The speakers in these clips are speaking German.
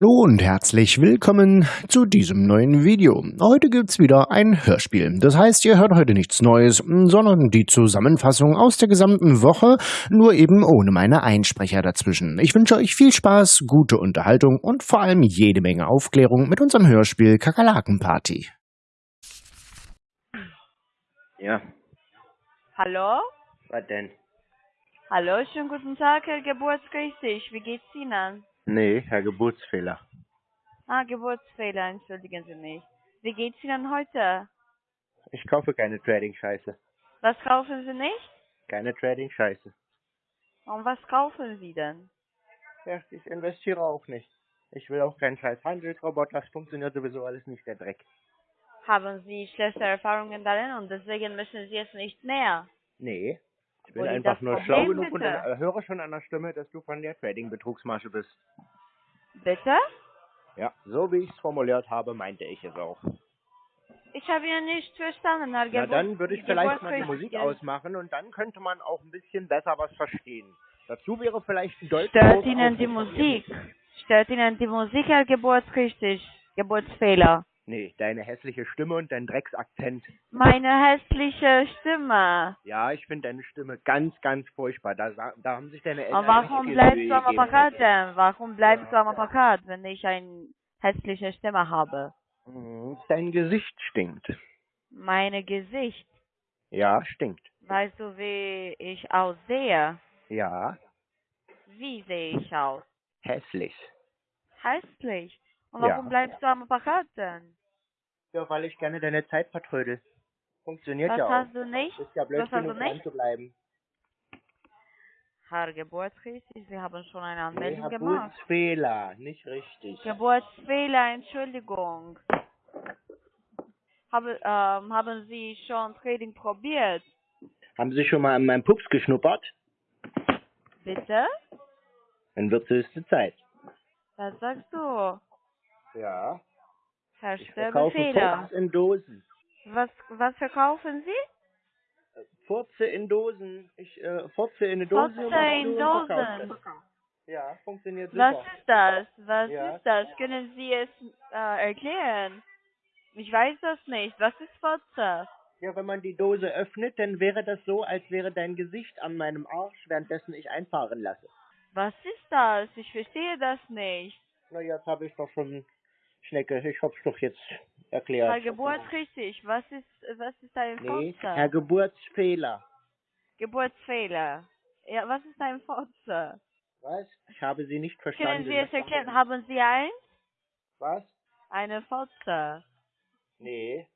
Hallo und herzlich willkommen zu diesem neuen Video. Heute gibt's wieder ein Hörspiel. Das heißt, ihr hört heute nichts Neues, sondern die Zusammenfassung aus der gesamten Woche, nur eben ohne meine Einsprecher dazwischen. Ich wünsche euch viel Spaß, gute Unterhaltung und vor allem jede Menge Aufklärung mit unserem Hörspiel Kakerlakenparty. Ja, Hallo? was denn? Hallo, schönen guten Tag, Herr Geburtsrichtig. Wie geht's Ihnen? Nee, Herr Geburtsfehler. Ah, Geburtsfehler, entschuldigen Sie mich. Wie geht's Ihnen heute? Ich kaufe keine Trading-Scheiße. Was kaufen Sie nicht? Keine Trading-Scheiße. Und was kaufen Sie denn? Ja, ich investiere auch nicht. Ich will auch keinen scheiß Handelsroboter, das funktioniert sowieso alles nicht, der Dreck. Haben Sie schlechte Erfahrungen darin und deswegen müssen Sie es nicht mehr? Nee, ich bin einfach nur schlau genug und höre schon an der Stimme, dass du von der Trading-Betrugsmasche bist. Bitte? Ja, so wie ich es formuliert habe, meinte ich es auch. Ich habe Ihnen nicht verstanden, Na, Geburt dann würde ich vielleicht mal die. Musik ausmachen und dann könnte man auch ein bisschen besser was verstehen. Dazu wäre vielleicht ein Deutsch. Stört Ihnen die Musik? Stört Ihnen die Musik, Herr Geburtsrichtig? Geburtsfehler. Nee, deine hässliche Stimme und dein Drecksakzent. Meine hässliche Stimme. Ja, ich finde deine Stimme ganz, ganz furchtbar. Da, da haben sich deine Eltern Und warum bleibst du am. Apparat denn? Warum bleibst du am Apparat, wenn ich eine hässliche Stimme habe? Mhm, Dein Gesicht stinkt. Meine Gesicht. Ja, stinkt. Weißt du, wie ich aussehe? Ja, Wie sehe ich aus? hässlich. Hässlich. Und Ja. warum bleibst du am Apparat denn? Ja, weil ich gerne deine Zeit vertrödel. Funktioniert Was ja auch. hast du nicht? Ist ja blöd Was hast du genug dran nicht? zu bleiben. Herr Geburtsrichtig, Sie haben schon eine Nee, Anmeldung gemacht. Geburtsfehler, nicht richtig. Geburtsfehler, Entschuldigung. Habe, ähm, haben Sie schon Trading probiert? Haben Sie schon mal an meinem Pups geschnuppert? Bitte? Dann wird es höchste Zeit. Was sagst du? Ja. Ich verkaufe in Dosen. Was, was verkaufen Sie? Furze in Dosen. Ich äh, furze in eine Dose Furze in Dosen. Ja, funktioniert Was super. ist das? Was Ja. ist das? Können Sie es äh, erklären? Ich weiß das nicht. Was ist Fotze? Ja, wenn man die Dose öffnet, dann wäre das so, als wäre dein Gesicht an meinem Arsch, währenddessen ich einfahren lasse. Was ist das? Ich verstehe das nicht. Na, jetzt habe ich doch schon, Schnecke, ich hab's doch jetzt Herr erklärt. Geburtsrichtig, was ist, was ist ein Nee, Fotze? Herr Geburtsfehler. Geburtsfehler. Ja, was ist ein Fotze? Was? Ich habe Sie nicht Können verstanden. Sie es erklären? Haben Sie eins? Was? Eine Fotze. Nee,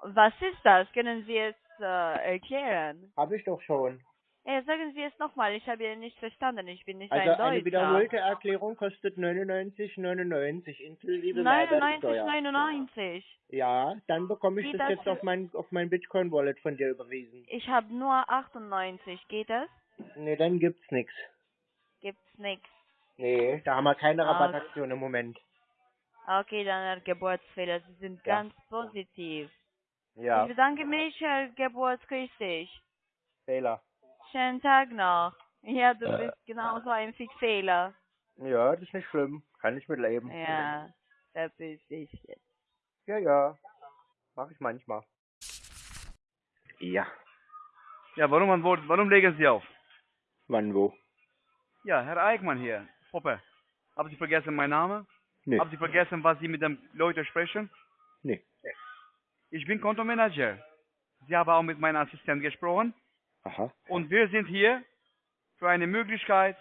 Was ist das? Können Sie es äh, erklären? habe ich doch schon. Ja, sagen Sie es nochmal. Ich habe ihn nicht verstanden. Ich bin nicht Also ein eine Deutscher. wiederholte Erklärung kostet 99,99 inklusive Mehrwertsteuer. 99,99. Ja, dann bekomme ich Geht das das jetzt auf mein auf mein Bitcoin Wallet von dir überwiesen. Ich habe nur 98. Geht das? Nee, dann gibt's nix. Gibt's nix. Nee, da haben wir keine Ah. Rabattaktion im Moment. Okay, dann Herr Geburtsfehler. Sie sind Ja. ganz positiv. Ja, Ich bedanke mich, Herr Geburtsrichtig. Fehler. Schönen Tag noch. Ja, du Äh. bist genauso ein Fixfehler. Ja, das ist nicht schlimm. Kann ich mitleben. Ja, verpiss dich jetzt. Ja, ja. Mach ich manchmal. Ja. Ja, warum warum legen Sie auf? Wann wo? Ja, Herr Eichmann hier, Poppe. Haben Sie vergessen meinen Namen? Nee. Haben Sie vergessen, was Sie mit den Leuten sprechen? Nee. Ich bin Kontomanager. Sie haben auch mit meinem Assistent gesprochen. Aha. Und wir sind hier für eine Möglichkeit,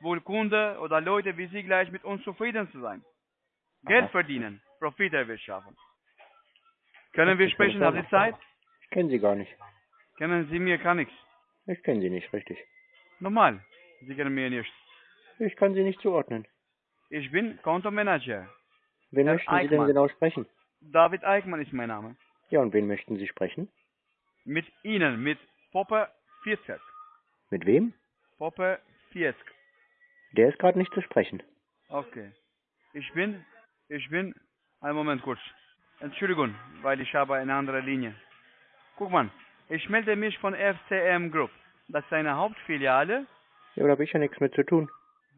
wohl Kunde oder Leute wie Sie gleich mit uns zufrieden zu sein. Geld Aha. verdienen, Profit erwirtschaften. Können wir sprechen? Haben Sie Zeit? Ich kenne Sie gar nicht. Kennen Sie mir gar nichts. Ich kenne Sie nicht richtig. Normal. Sie kennen mir nicht. Ich kann Sie nicht zuordnen. Ich bin Kontomanager. Wen Herr möchten Sie denn genau sprechen? David Eichmann ist mein Name. Ja, und wen möchten Sie sprechen? Mit Ihnen, mit Poppe 40. Mit wem? Poppe 40. Der ist gerade nicht zu sprechen. Okay. Ich bin, ich bin, einen Moment kurz. Entschuldigung, weil ich habe eine andere Linie. Guck mal, ich melde mich von FCM Group. Das ist eine Hauptfiliale, Ja, da habe ich ja nichts mit zu tun.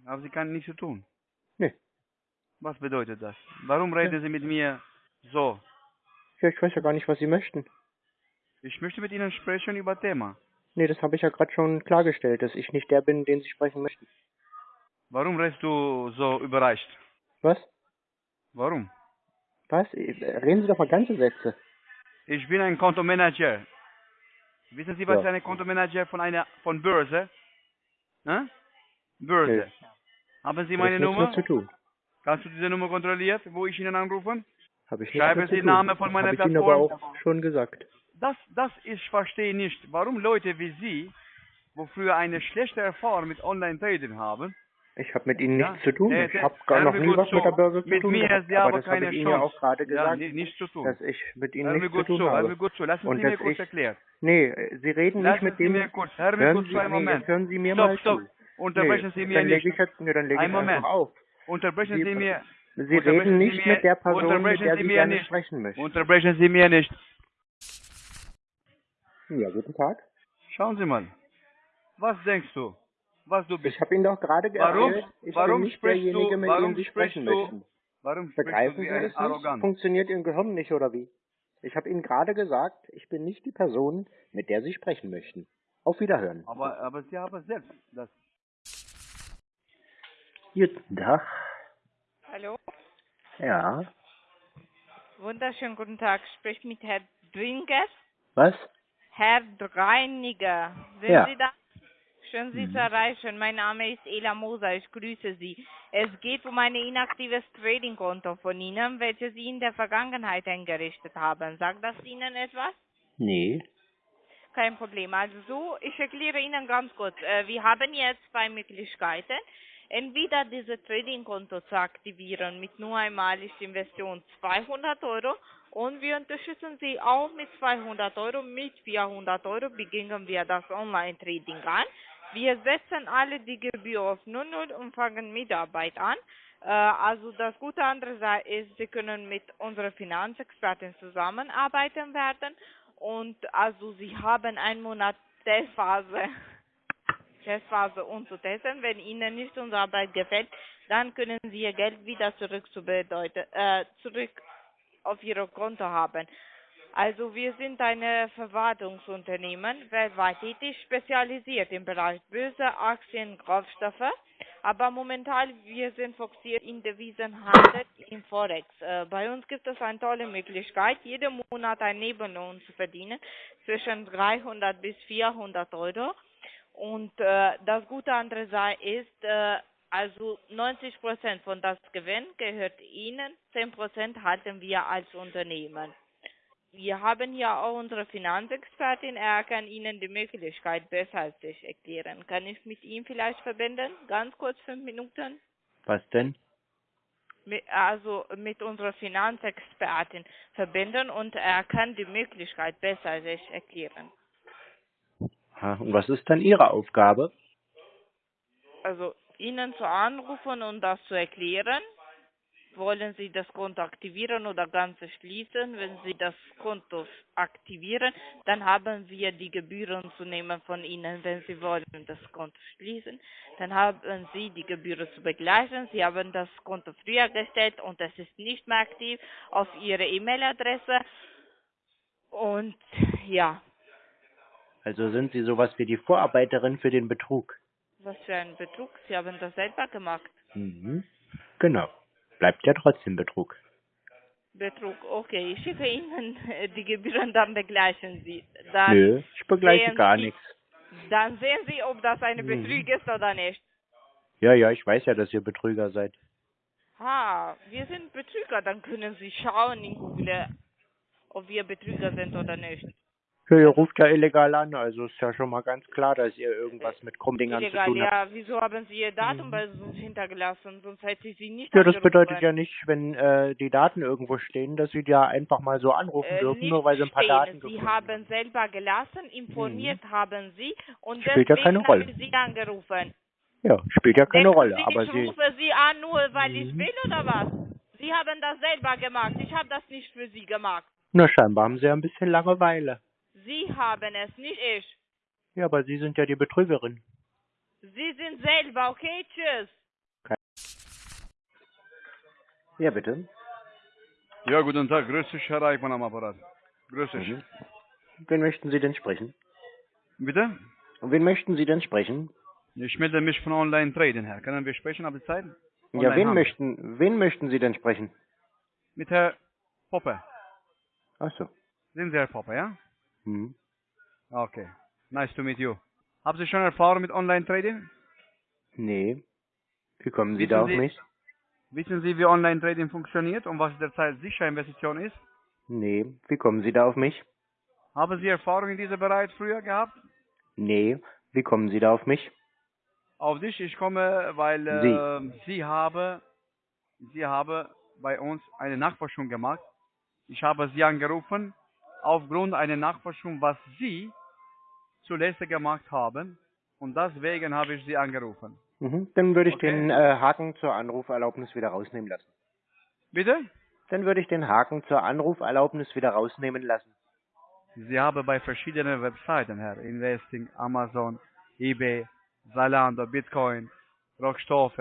aber sie kann nichts zu tun. Nee. Was bedeutet das? Warum reden Sie mit mir so? Ja, ich weiß ja gar nicht, was Sie möchten. Ich möchte mit Ihnen sprechen über Thema. Nee, das habe ich ja gerade schon klargestellt, dass ich nicht der bin, den Sie sprechen möchten. Warum redest du so überrascht? Was? Warum? Was? Äh, Reden Sie doch mal ganze Sätze. Ich bin ein Kontomanager. Wissen Sie, was Ja. ein Kontomanager von einer von Börse? Hä? Börse. Nee. Haben Sie meine Nummer? zu tun. Kannst du diese Nummer kontrollieren, wo ich Ihnen anrufen? Habe ich Schreiben nichts Sie den. Namen von meiner Habe ich Ihnen aber auch schon gesagt. Das, das ich verstehe nicht, warum Leute wie Sie, wo früher eine schlechte Erfahrung mit Online-Trading haben, Ich habe mit Ihnen Ja, nichts zu tun. nee, ich nee, habe gar noch mir nie was zu. mit der Börse zu Mit tun mir gehabt. Sie haben aber das habe keine ich Ihnen ja Chance. auch gerade ja, gesagt, nichts zu tun. dass ich mit Ihnen mir nichts zu tun hör habe. mir gut zu. Lassen Und Sie mir kurz ich- erklären. Nee, Sie reden Lassen nicht mit Sie dem... mir kurz, hör mir hören kurz Sie, zu, einen nee, Moment. hören Sie mir Stopp, mal stopp. zu. Unterbrechen nee, Sie mir dann nicht. lege ich jetzt, nee, dann lege Einen ich Moment. auf. Unterbrechen Sie- Sie mir. Sie reden Sie nicht mir- mit der Person, mit der Sie Sie mir gerne sprechen möchten. Unterbrechen Sie mir nicht. Ja, guten Tag. Schauen Sie mal. Was denkst du? Was du bist? Ich habe Ihnen doch gerade Warum- erzählt, ich warum bin nicht sprichst derjenige, mit warum dem Sie sprechen du- möchten. Warum Begreifen Sie das nicht? arrogant? Funktioniert Ihr Gehirn nicht oder wie? Ich habe Ihnen gerade gesagt, ich bin nicht die Person, mit der Sie sprechen möchten. Auf Wiederhören. Aber, aber Sie haben selbst das. Guten Tag. Hallo? Ja. Wunderschönen guten Tag. Spricht mit Herr Dringer. Was? Herr Dreiniger. Sind Ja. Sie da? Schön, Sie zu erreichen. Mein Name ist Ela Moser. Ich grüße Sie. Es geht um ein inaktives Trading-Konto von Ihnen, welches Sie in der Vergangenheit eingerichtet haben. Sagt das Ihnen etwas? Nee. Kein Problem. Also so, ich erkläre Ihnen ganz kurz. Äh, wir haben jetzt zwei Möglichkeiten. Entweder dieses Trading-Konto zu aktivieren mit nur einmalig Investition 200 Euro und wir unterstützen Sie auch mit 200 Euro. Mit 400 Euro beginnen wir das Online-Trading an. Wir setzen alle die Gebühr auf 00 und fangen Mitarbeit an. Äh, also das Gute andere Seite ist, Sie können mit unserer Finanzexpertin zusammenarbeiten werden und also Sie haben einen Monat Testphase, Testphase um zu testen. Wenn Ihnen nicht unsere Arbeit gefällt, dann können Sie Ihr Geld wieder zurück zu bedeuten, äh, zurück auf Ihr Konto haben. Also wir sind ein Verwaltungsunternehmen, weltweit tätig, spezialisiert im Bereich Börse, Aktien, Rohstoffe. Aber momentan wir sind fokussiert in Devisenhandel, in Forex. Äh, bei uns gibt es eine tolle Möglichkeit, jeden Monat ein Nebenlohn zu verdienen, zwischen 300 bis 400 Euro. Und äh, das Gute andere Seite ist, äh, also 90 Prozent von das Gewinn gehört Ihnen, 10 Prozent halten wir als Unternehmen. Wir haben hier auch unsere Finanzexpertin, er kann Ihnen die Möglichkeit besser als ich erklären. Kann ich mit ihm vielleicht verbinden? Ganz kurz, fünf Minuten? Was denn? Also mit unserer Finanzexpertin verbinden und er kann die Möglichkeit besser als ich erklären. Und was ist dann Ihre Aufgabe? Also Ihnen zu anrufen und das zu erklären. Wollen Sie das Konto aktivieren oder ganz schließen? Wenn Sie das Konto aktivieren, dann haben wir die Gebühren zu nehmen von Ihnen. Wenn Sie wollen das Konto schließen, dann haben Sie die Gebühren zu begleichen. Sie haben das Konto früher gestellt und es ist nicht mehr aktiv auf Ihre E-Mail-Adresse. Und ja, Also sind Sie sowas wie die Vorarbeiterin für den Betrug? Was für ein Betrug. Sie haben das selber gemacht. Mhm. Genau. Bleibt ja trotzdem Betrug. Betrug, okay. Ich schicke Ihnen die Gebühren, dann begleichen Sie. Dann, Nö, ich begleiche gar Sie- nichts. dann sehen Sie, ob das eine Mhm. Betrug ist oder nicht. Ja, ja, ich weiß ja, dass ihr Betrüger seid. Ha, wir sind Betrüger, dann können Sie schauen in Google, ob wir Betrüger sind oder nicht. Ja, ihr ruft ja illegal an, also ist ja schon mal ganz klar, dass ihr irgendwas mit Krummdingern zu Illegal, tun habt. ja. Wieso haben Sie Ihr Datum Mhm. bei uns hintergelassen? Sonst hätte ich Sie nicht Ja, das bedeutet ja nicht, wenn äh, die Daten irgendwo stehen, dass sie ja einfach mal so anrufen Äh, dürfen, nur weil sie ein paar stehen. Daten Sie gefunden haben selber gelassen, informiert haben Sie und Spielt ja deswegen keine Rolle. habe ich Sie angerufen. Ja, spielt ja keine Denken Rolle, Sie, aber ich sie... rufe Sie an, nur weil ich Mhm. will oder was? Sie haben das selber gemacht. Ich habe das nicht für Sie gemacht. Na, scheinbar haben sie ja ein bisschen Langeweile. Sie haben es, nicht ich. Ja, aber sie sind ja die Betrügerin. Sie sind selber, okay? Tschüss. Ja, bitte. Ja, guten Tag. Grüß dich, Herr Eichmann am Apparat. Grüß dich. Mhm. Wen möchten Sie denn sprechen? Bitte? Und wen möchten Sie denn sprechen? Ich melde mich von Online Trading her. Können wir sprechen ab der Zeit? Ja, wen möchten, wen möchten Sie denn sprechen? Mit Herr Poppe. Ach so. Sind Sie Herr Poppe, ja? Mhm. Okay. Nice to meet you. Haben Sie schon Erfahrung mit Online Trading? Nee. Wie kommen Sie Wissen da auf Sie- mich? Wissen Sie, wie Online Trading funktioniert und was derzeit sicher Investition ist? Nee. Wie kommen Sie da auf mich? Haben Sie Erfahrung in diesem Bereich früher gehabt? Nee. Wie kommen Sie da auf mich? Auf dich, ich komme, weil äh, Sie haben, Sie haben bei uns eine Nachforschung gemacht. Ich habe Sie angerufen aufgrund einer Nachforschung, was Sie zuletzt gemacht haben. Und deswegen habe ich Sie angerufen. Mhm. Dann würde ich Okay. den äh, Haken zur Anruferlaubnis wieder rausnehmen lassen. Bitte? Dann würde ich den Haken zur Anruferlaubnis wieder rausnehmen lassen. Sie haben bei verschiedenen Webseiten, Herr, Investing, Amazon, eBay, Zalando, Bitcoin, Rohstoffe,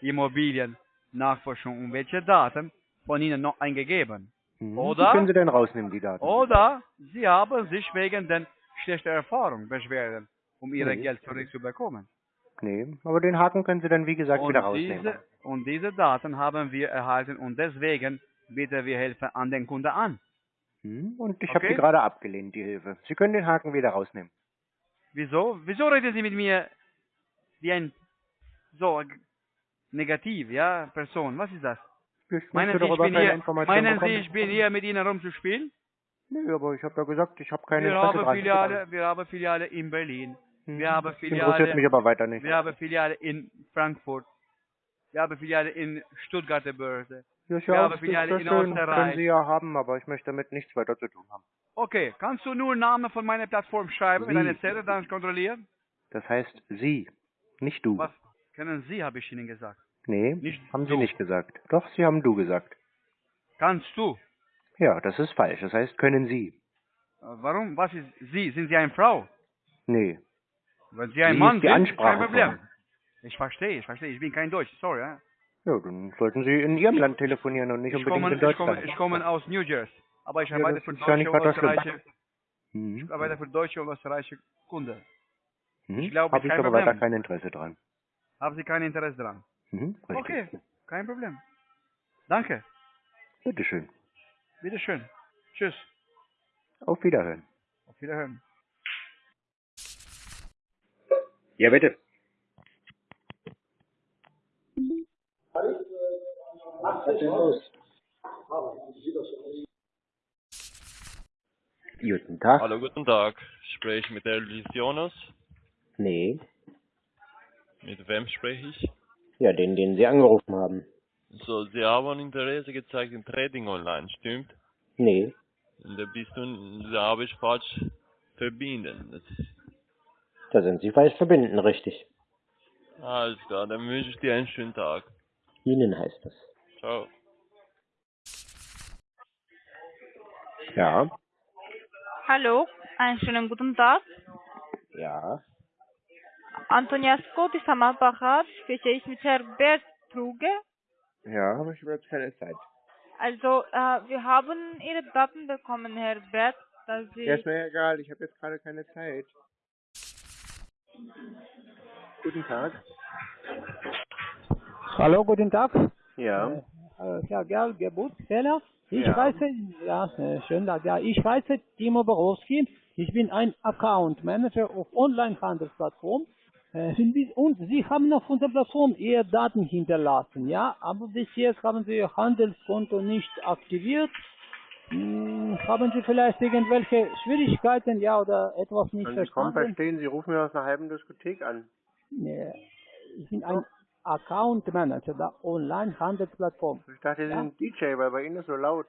Immobilien, Nachforschung und welche Daten von Ihnen noch eingegeben. Mhm. Oder? Können Sie dann rausnehmen, die Daten. Oder Sie haben sich wegen der schlechten Erfahrung beschweren, um Ihr Nee. Geld zurückzubekommen. Nee, aber den Haken können Sie dann, wie gesagt, wieder Und rausnehmen. diese, und diese Daten haben wir erhalten und deswegen bieten wir Hilfe an den Kunden an. Mhm. Und ich habe Okay. die gerade abgelehnt, die Hilfe. Sie können den Haken wieder rausnehmen. Wieso? Wieso reden Sie mit mir wie ein so negativ, ja, Person? Was ist das? Ich Meinen Sie, ich bin hier, meinen Sie, ich bin hier mit Ihnen rumzuspielen? Nee, aber ich habe ja gesagt, ich habe keine Wir Interesse haben. Filiale, wir haben Filiale in Berlin. Mhm. Wir haben Interessiert Filiale, mich aber weiter nicht. wir haben Filiale in Frankfurt. Wir haben Filiale in Stuttgarter Börse. Ja, ist wir haben Filiale ist in schön, Österreich. können Sie ja haben, aber ich möchte damit nichts weiter zu tun haben. Okay, kannst du nur Namen von meiner Plattform schreiben mit Wie? einer Zelle, dann kontrollieren? Das heißt Sie, nicht du. Was können Sie, habe ich Ihnen gesagt. Nee, Nicht haben Sie du. nicht gesagt. Doch, Sie haben du gesagt. Kannst du? Ja, das ist falsch. Das heißt, können Sie. Äh, Warum? Was ist Sie? Sind Sie eine Frau? Nee. Wenn Sie ein Wie Mann ist die sind, Ansprache kein Problem. Ich verstehe, ich verstehe. Ich bin kein Deutsch, sorry. Ja? Ja, dann sollten Sie in Ihrem Land telefonieren und nicht Ich, unbedingt komme, in ich, Deutschland. komme, ich komme aus New Jersey. Aber ich arbeite für ja nicht deutsche und österreichische, Mhm. ich arbeite für deutsche und österreichische Kunden. Mhm. ich glaube, Habe ich aber weiter kein Interesse dran. Haben Sie kein Interesse daran? Mhm. Okay, kein Problem. Danke. Bitteschön. Bitteschön. Tschüss. Auf Wiederhören. Auf Wiederhören. Ja, bitte. Was ist denn los? Guten Tag. Hallo, guten Tag. Spreche ich mit Elvis Jonas? Nee. Mit wem spreche ich? Ja, den, den Sie angerufen haben. So, Sie haben Interesse gezeigt in Trading Online, stimmt? Nee. Und da bist du, da habe ich falsch verbinden. Das Da sind Sie falsch verbinden, richtig. alles klar, dann wünsche ich dir einen schönen Tag. Ihnen heißt es. Ciao. Ja. Hallo, einen schönen guten Tag. Ja. Antonia Scott ist am Apparat. Spreche ich mit Herrn Bert Truge? Ja, aber ich habe jetzt keine Zeit. Also, äh, wir haben Ihre Daten bekommen, Herr Bert, dass Sie... Ja, ist mir egal, ich habe jetzt gerade keine Zeit. Guten Tag. Hallo, guten Tag. Ja. Äh, Herr Gerl, Geburtsfehler. Ich Ja. heiße, ja, äh, schönen Tag. Ja, ich heiße Timo Borowski. Ich bin ein Account Manager auf Online-Handelsplattform. Äh, sind Sie- und Sie haben auf unserer Plattform Ihre Daten hinterlassen, ja? Aber bis jetzt haben Sie Ihr Handelskonto nicht aktiviert. Hm, haben Sie vielleicht irgendwelche Schwierigkeiten, ja, oder etwas nicht Können Sie kaum verstanden? verstehen, Sie rufen mir aus einer halben Diskothek an. Nee, ich bin ein Account Manager der Online-Handelsplattform. Ich dachte, Sie Ja. sind DJ, weil bei Ihnen ist so laut.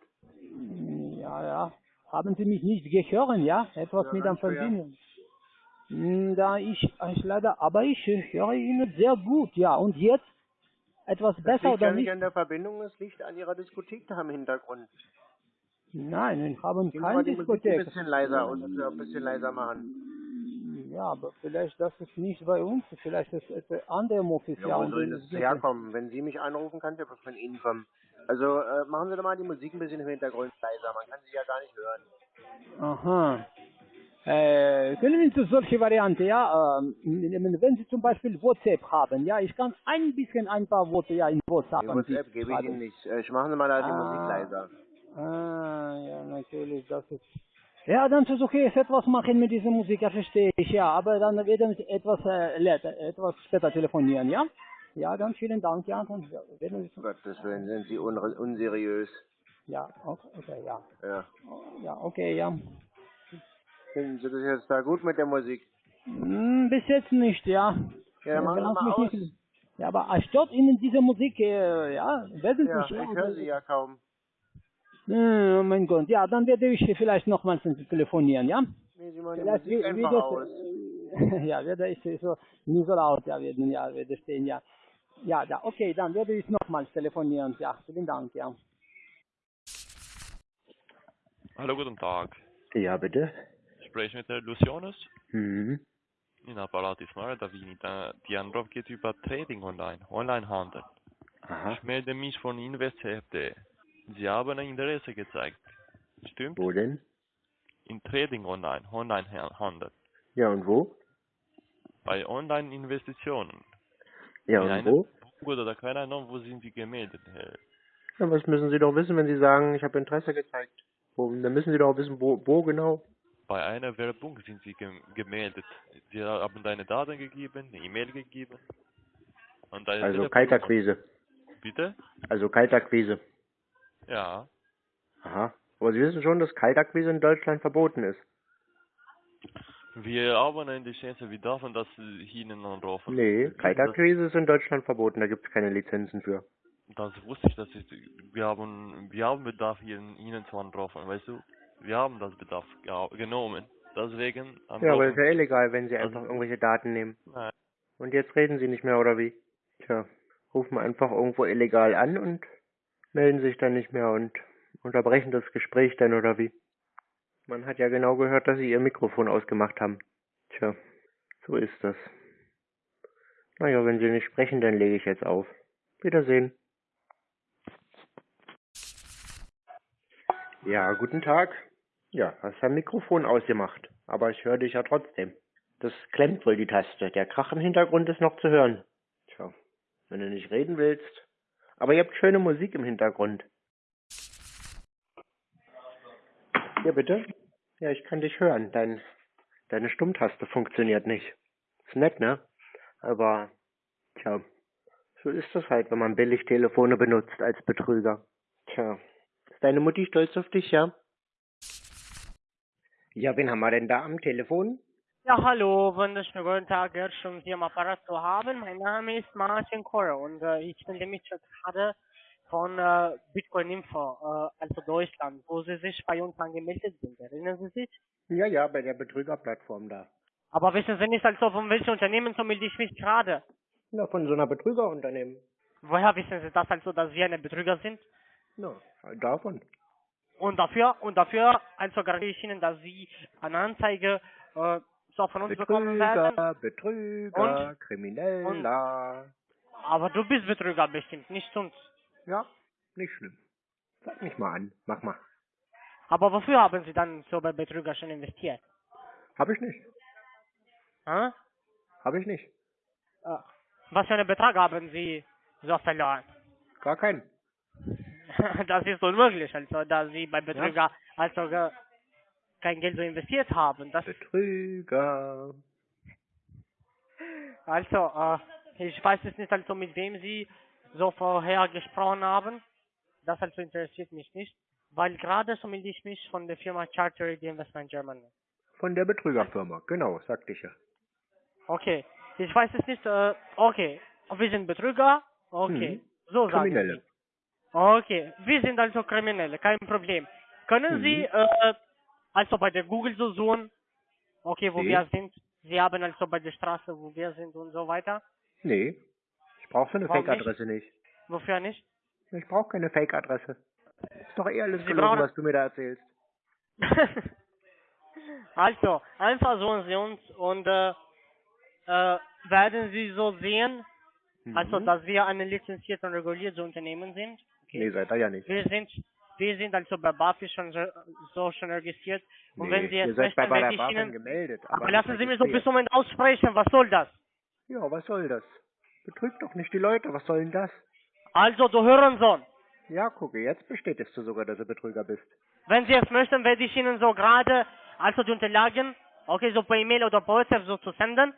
Ja, ja. Haben Sie mich nicht gehört, ja? Etwas Ja, mit. Verbindung. Hm, Da ich, ich leider, aber ich höre Ihnen sehr gut, ja. Und jetzt etwas Das besser liegt oder nicht nicht? an der Verbindung, es liegt an Ihrer Diskothek da im Hintergrund. Nein, wir haben Gehen keine Musik ein Diskothek. bisschen leiser dass wir ein bisschen leiser machen. ja, aber vielleicht das ist nicht bei uns, vielleicht ist es ein anderer Office. Ja, wo und soll das herkommen? Wenn Sie mich anrufen, kann was von Ihnen kommen. Also äh, machen Sie doch mal die Musik ein bisschen im Hintergrund leiser. Man kann sie ja gar nicht hören. Aha. Äh, können Sie solche Variante, ja, ähm, wenn Sie zum Beispiel WhatsApp haben, ja, ich kann ein bisschen ein paar Worte ja in WhatsApp Die WhatsApp gebe ich. Ihnen nicht. Äh, ich machen Sie mal die Ah. Musik leiser. Ah, ja, natürlich, das ist. Ja, dann versuche ich etwas machen mit dieser Musik, ja, verstehe ich, ja, aber dann werden wir etwas, äh, later, etwas später telefonieren, ja? Ja, dann vielen Dank, ja, dann werden wir, Gottes Willen, sind Sie un unseriös. ja, okay, okay, ja, Ja. ja, okay, ja. Finden Sie das jetzt da gut mit der Musik? Hm, bis jetzt nicht, ja. Ja, dann machen Sie mal mich aus. nicht- Ja, aber stört Ihnen diese Musik, äh, ja, werden Ja, ich höre Sie ja kaum. Oh mein Gott, ja, dann werde ich vielleicht nochmals telefonieren, ja? Nee, Sie machen die Vielleicht Musik wie, wie einfach das, aus. äh, ja, werde ich so nie so laut, ja, werden, ja, werde stehen, ja. Ja, ja, okay, dann werde ich nochmals telefonieren, ja, vielen Dank, ja. Hallo, guten Tag. Ja, bitte. Spreche mit der Lucianus. Mhm. In Apparat ist Davini. Da- Die Anruf geht über Trading Online, Onlinehandel. Aha. Ich melde mich von InvestFD. Sie haben ein Interesse gezeigt. Stimmt? Wo denn? In Trading Online, Onlinehandel. Ja, und wo? Bei Online-Investitionen. Ja, und wo? Bank oder keine Ahnung, wo sind Sie gemeldet? Herr? Ja, was müssen Sie doch wissen, wenn Sie sagen, ich habe Interesse gezeigt? Wo, dann müssen Sie doch wissen, wo, wo genau. Bei einer Werbung sind Sie gem gemeldet. Sie haben deine Daten gegeben, eine E-Mail gegeben. Und deine Also. Kaltakquise. Bitte? Also Kaltakquise. Ja. Aha. Aber Sie wissen schon, dass Kaltakquise in Deutschland verboten ist. Wir haben eine Chance, wir dürfen das Ihnen anrufen. Nee, Kaltakquise ist in Deutschland verboten, da gibt es keine Lizenzen für. das wusste ich, das ist, wir haben, wir haben Bedarf, Ihnen, Ihnen zu anrufen, weißt du? Wir haben das Bedarf genommen. Deswegen Ja, aber ist ja illegal, wenn Sie Also- einfach irgendwelche Daten nehmen. Nein. Und jetzt reden Sie nicht mehr, oder wie? Tja, rufen einfach irgendwo illegal an und melden sich dann nicht mehr und unterbrechen das Gespräch dann, oder wie? Man hat ja genau gehört, dass Sie Ihr Mikrofon ausgemacht haben. Tja, so ist das. Naja, wenn Sie nicht sprechen, dann lege ich jetzt auf. Wiedersehen. Ja, guten Tag. Ja, hast dein Mikrofon ausgemacht, aber ich höre dich ja trotzdem. Das klemmt wohl die Taste. Der Krach im Hintergrund ist noch zu hören. Tja, wenn du nicht reden willst. Aber ihr habt schöne Musik im Hintergrund. Ja, bitte? Ja, ich kann dich hören. Dein, deine Stummtaste funktioniert nicht. Ist nett, ne? Aber, tja, so ist das halt, wenn man billig Telefone benutzt als Betrüger. Tja, ist deine Mutti stolz auf dich, ja? Ja, wen haben wir denn da am Telefon? Ja, hallo, wunderschönen guten Tag, schön Sie am Apparat zu haben. Mein Name ist Martin Kore und äh, ich melde mich jetzt gerade von äh, Bitcoin Info, äh, also Deutschland, wo Sie sich bei uns angemeldet sind. Erinnern Sie sich? Ja, ja, bei der Betrügerplattform da. Aber wissen Sie nicht, also von welchem Unternehmen so melde ich mich gerade? Na, von so einer Betrügerunternehmen. Woher wissen Sie das also, dass Sie eine Betrüger sind? Na, davon. Und dafür, und dafür, also garantiere ich Ihnen, dass Sie eine Anzeige äh, so von uns bekommen werden. Betrüger, Betrüger, Und- Krimineller. Aber du bist Betrüger bestimmt, nicht uns. Ja, nicht schlimm. Sag mich mal an, mach mal. Aber wofür haben Sie dann so bei Betrüger schon investiert? Hab ich nicht. Hm? Hab ich nicht. Äh, Was für einen Betrag haben Sie so verloren? Gar keinen. Das ist unmöglich, also da Sie bei Betrüger also ge- kein Geld so investiert haben. Das Betrüger. also äh, ich weiß es nicht also mit wem Sie so vorher gesprochen haben. Das also interessiert mich nicht, weil gerade so melde ich mich von der Firma Chartered Investment Germany. Von der Betrügerfirma, genau, sagte ich ja. Okay, ich weiß es nicht. Äh, okay, wir sind Betrüger. Okay, Mhm. so sagen Kriminelle. Okay, wir sind also Kriminelle, kein Problem. Können Mhm. Sie äh, also bei der Google so suchen, okay, wo Nee. wir sind? Sie haben also bei der Straße, wo wir sind und so weiter. Nee, ich brauche so eine Fake-Adresse nicht? Wofür nicht? Ich brauche keine Fake-Adresse. Ist doch eh alles Sie gelogen, was du mir da erzählst. Also, einfach suchen Sie uns und äh, äh, werden Sie so sehen, also Mhm. dass wir ein lizenziertes und reguliertes Unternehmen sind. Nee, seid ihr ja nicht. Wir sind wir sind also bei BaFin schon so, schon registriert. Und wenn Sie ihr jetzt seid bei möchten, werde der Ihnen... gemeldet. Aber nicht lassen Sie mich so bis zum Moment aussprechen, was soll das? Ja, was soll das? Betrügt doch nicht die Leute, was soll denn das? Also, du Hurensohn, Ja, gucke, jetzt bestätigst du sogar, dass du Betrüger bist. wenn Sie es möchten, werde ich Ihnen so gerade, also die Unterlagen, okay, so per E-Mail oder per WhatsApp so zu senden,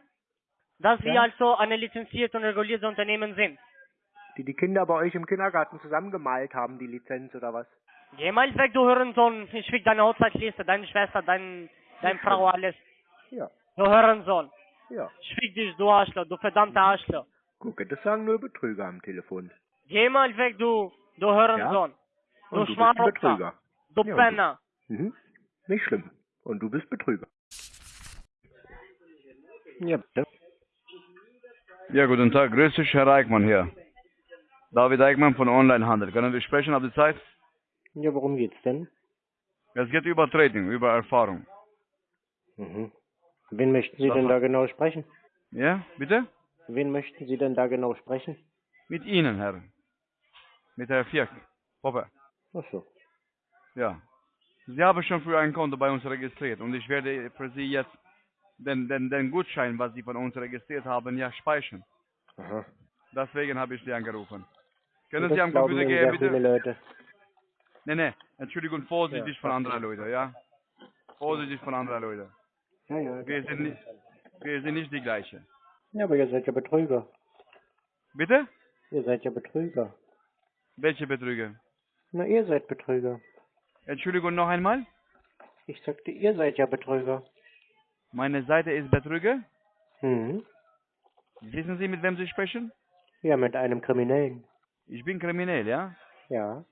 dass wir Ja. also ein lizenziertes und reguliertes Unternehmen sind. Die die Kinder bei euch im Kindergarten zusammengemalt haben, die Lizenz oder was? Geh mal weg, du Hurensohn, ich krieg deine Hochzeitliste, deine Schwester, dein, deine Frau, alles. Ja, Du Hurensohn, ja. ich fick dich, du Arschloch, du verdammter Arschloch. Gucke, das sagen nur Betrüger am Telefon. Geh mal weg, du, du Hurensohn. Und Du du bist ein Schmarotzer, Betrüger. du Ja, Penner. Mhm. Nicht schlimm. Und du bist Betrüger. Ja, bitte. Ja, guten Tag. Grüß dich, Herr Eichmann hier. David Eichmann von Onlinehandel. Können wir sprechen? Habt ihr Zeit? Ja, worum geht's denn? Es geht über Trading, über Erfahrung. Mhm. Wen möchten Sie Das denn da genau sprechen? Ja, bitte? Wen möchten Sie denn da genau sprechen? Mit Ihnen, Herr. Mit Herr Fierk. Hoppe. Ach so. Ja. Sie haben schon früher ein Konto bei uns registriert und ich werde für Sie jetzt den, den, den Gutschein, was Sie von uns registriert haben, ja speichern. Aha. Deswegen habe ich Sie angerufen. Können Sie am Computer gehen, sehr viele bitte? Leute. Nee, nee. Entschuldigung, vorsichtig Ja, von anderen Leuten, ja? Vorsichtig von anderen Leuten. Ja, ja. Wir sind nicht, wir sind nicht die gleiche. Ja, aber ihr seid ja Betrüger. Bitte? Ihr seid ja Betrüger. Welche Betrüger? Na, ihr seid Betrüger. Entschuldigung, noch einmal? Ich sagte, ihr seid ja Betrüger. Meine Seite ist Betrüger? Hm. Wissen Sie, mit wem Sie sprechen? Ja, mit einem Kriminellen. Ich bin kriminell, ja? Ja.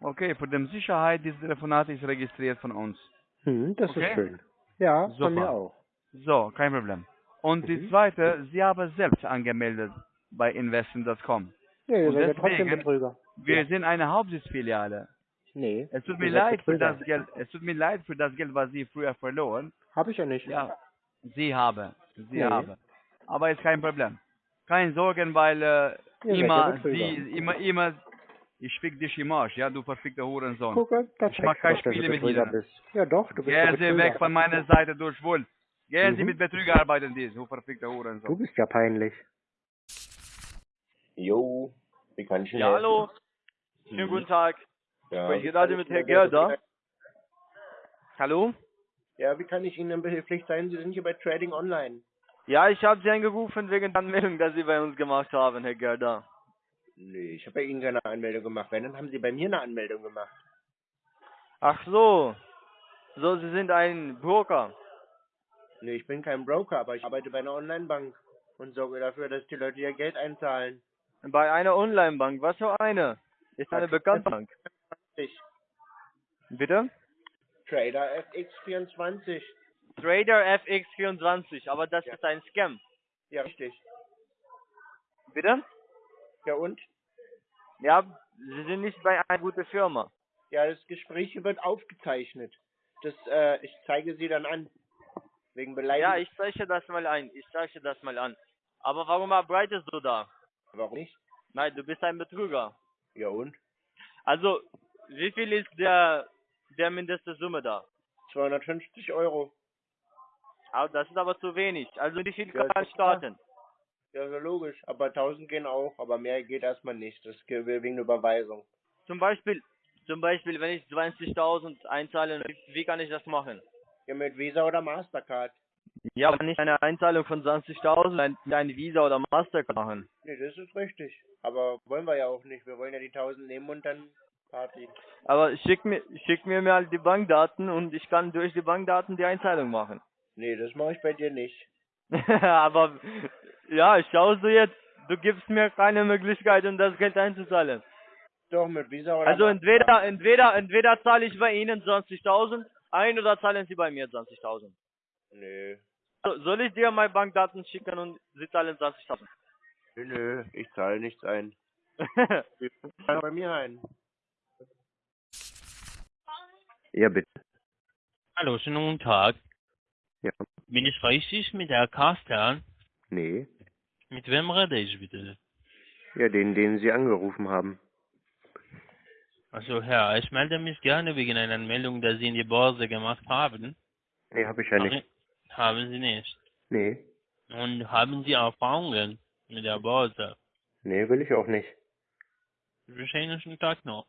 Okay, für die Sicherheit, dieses Telefonat ist registriert von uns. Hm, das Okay. ist schön. Ja, Super. von mir auch. So, kein Problem. Und die Mhm. zweite, Sie haben selbst angemeldet bei investing.com. Ja, ihr Und trotzdem deswegen- Betrüger. Wir Ja. sind eine Hauptsitzfiliale. Nee. Es tut mir leid für das Geld, es tut mir leid für das Geld, was Sie früher verloren. Hab ich ja nicht. Ja, Sie haben, Sie Nee. haben. Aber ist kein Problem. Kein Sorgen, weil äh, immer. Sie, immer, immer, ich fick dich im Arsch, ja, du verfickter Hurensohn. Gucke, Ich mach zeigt kein doch, dass Spiele du mit bist. Ja doch, du bist Gehen ja Sie weg von meiner Seite durch wohl. Gehen Sie Mhm. mit Betrüger arbeiten, die, du verfickter Du Hurensohn. bist ja peinlich. Jo, wie kann ich Ja, hallo. Schönen guten Tag. Ja, ich gerade mit Herrn Gerda. Hallo? Ja, wie kann ich Ihnen behilflich sein? Sie sind hier bei Trading Online. Ja, ich habe Sie angerufen wegen der Anmeldung, die Sie bei uns gemacht haben, Herr Gerda. Nee, ich habe bei Ihnen keine Anmeldung gemacht. Wenn, dann haben Sie bei mir eine Anmeldung gemacht. Ach so. So, Sie sind ein Broker. Nee, ich bin kein Broker, aber ich arbeite bei einer Online-Bank und sorge dafür, dass die Leute ihr Geld einzahlen. Bei einer Online-Bank. Was für eine? Ist eine bekannte Bank. Bitte? Trader FX24. Trader FX24, aber das Ja. ist ein Scam. Ja, richtig. Bitte? Ja, und? Ja, Sie sind nicht bei einer guten Firma. Ja, das Gespräch wird aufgezeichnet. Das, äh, ich zeige Sie dann an. Wegen Beleidigung. Ja, ich zeichne das mal ein. Ich zeichne das mal an. Aber warum arbeitest du da? Warum nicht? Nein, du bist ein Betrüger. Ja, und? Also, wie viel ist der, der mindeste Summe da? 250 Euro. Aber das ist aber zu wenig. Also wie viel Ja, kann klar. starten? Ja, so logisch. Aber 1000 gehen auch. Aber mehr geht erstmal nicht. Das geht wegen Überweisung. Zum Beispiel, zum Beispiel, wenn ich 20.000 einzahle, wie, wie kann ich das machen? Ja, mit Visa oder Mastercard. Ja, aber nicht eine Einzahlung von 20.000 ein, ein Visa oder Mastercard machen. Nee, das ist richtig. Aber wollen wir ja auch nicht. Wir wollen ja die 1000 nehmen und dann Party. Aber schick mir, schick mir mal die Bankdaten und ich kann durch die Bankdaten die Einzahlung machen. Nee, das mache ich bei dir nicht. aber ja, schaust du jetzt, du gibst mir keine Möglichkeit, um das Geld einzuzahlen. Doch, mit Visa oder Also entweder, entweder, entweder zahle ich bei Ihnen 20.000 ein oder zahlen Sie bei mir 20.000. Nö. So, soll ich dir meine Bankdaten schicken und Sie zahlen 20.000? Nö, nö. Ich zahle nichts ein. Ich zahle bei mir ein. Ja, bitte. Hallo, schönen guten Tag. Ja. Bin ich richtig mit der Carsten? Nee. Mit wem rede ich bitte? Ja, den, den Sie angerufen haben. Also Herr, ich melde mich gerne wegen einer Meldung, die Sie in die Börse gemacht haben. Nee, habe ich ja nicht. Haben Sie nicht. Nee. Und haben Sie Erfahrungen mit der Börse? Nee, will ich auch nicht. Ich wünsche Ihnen einen schönen Tag noch.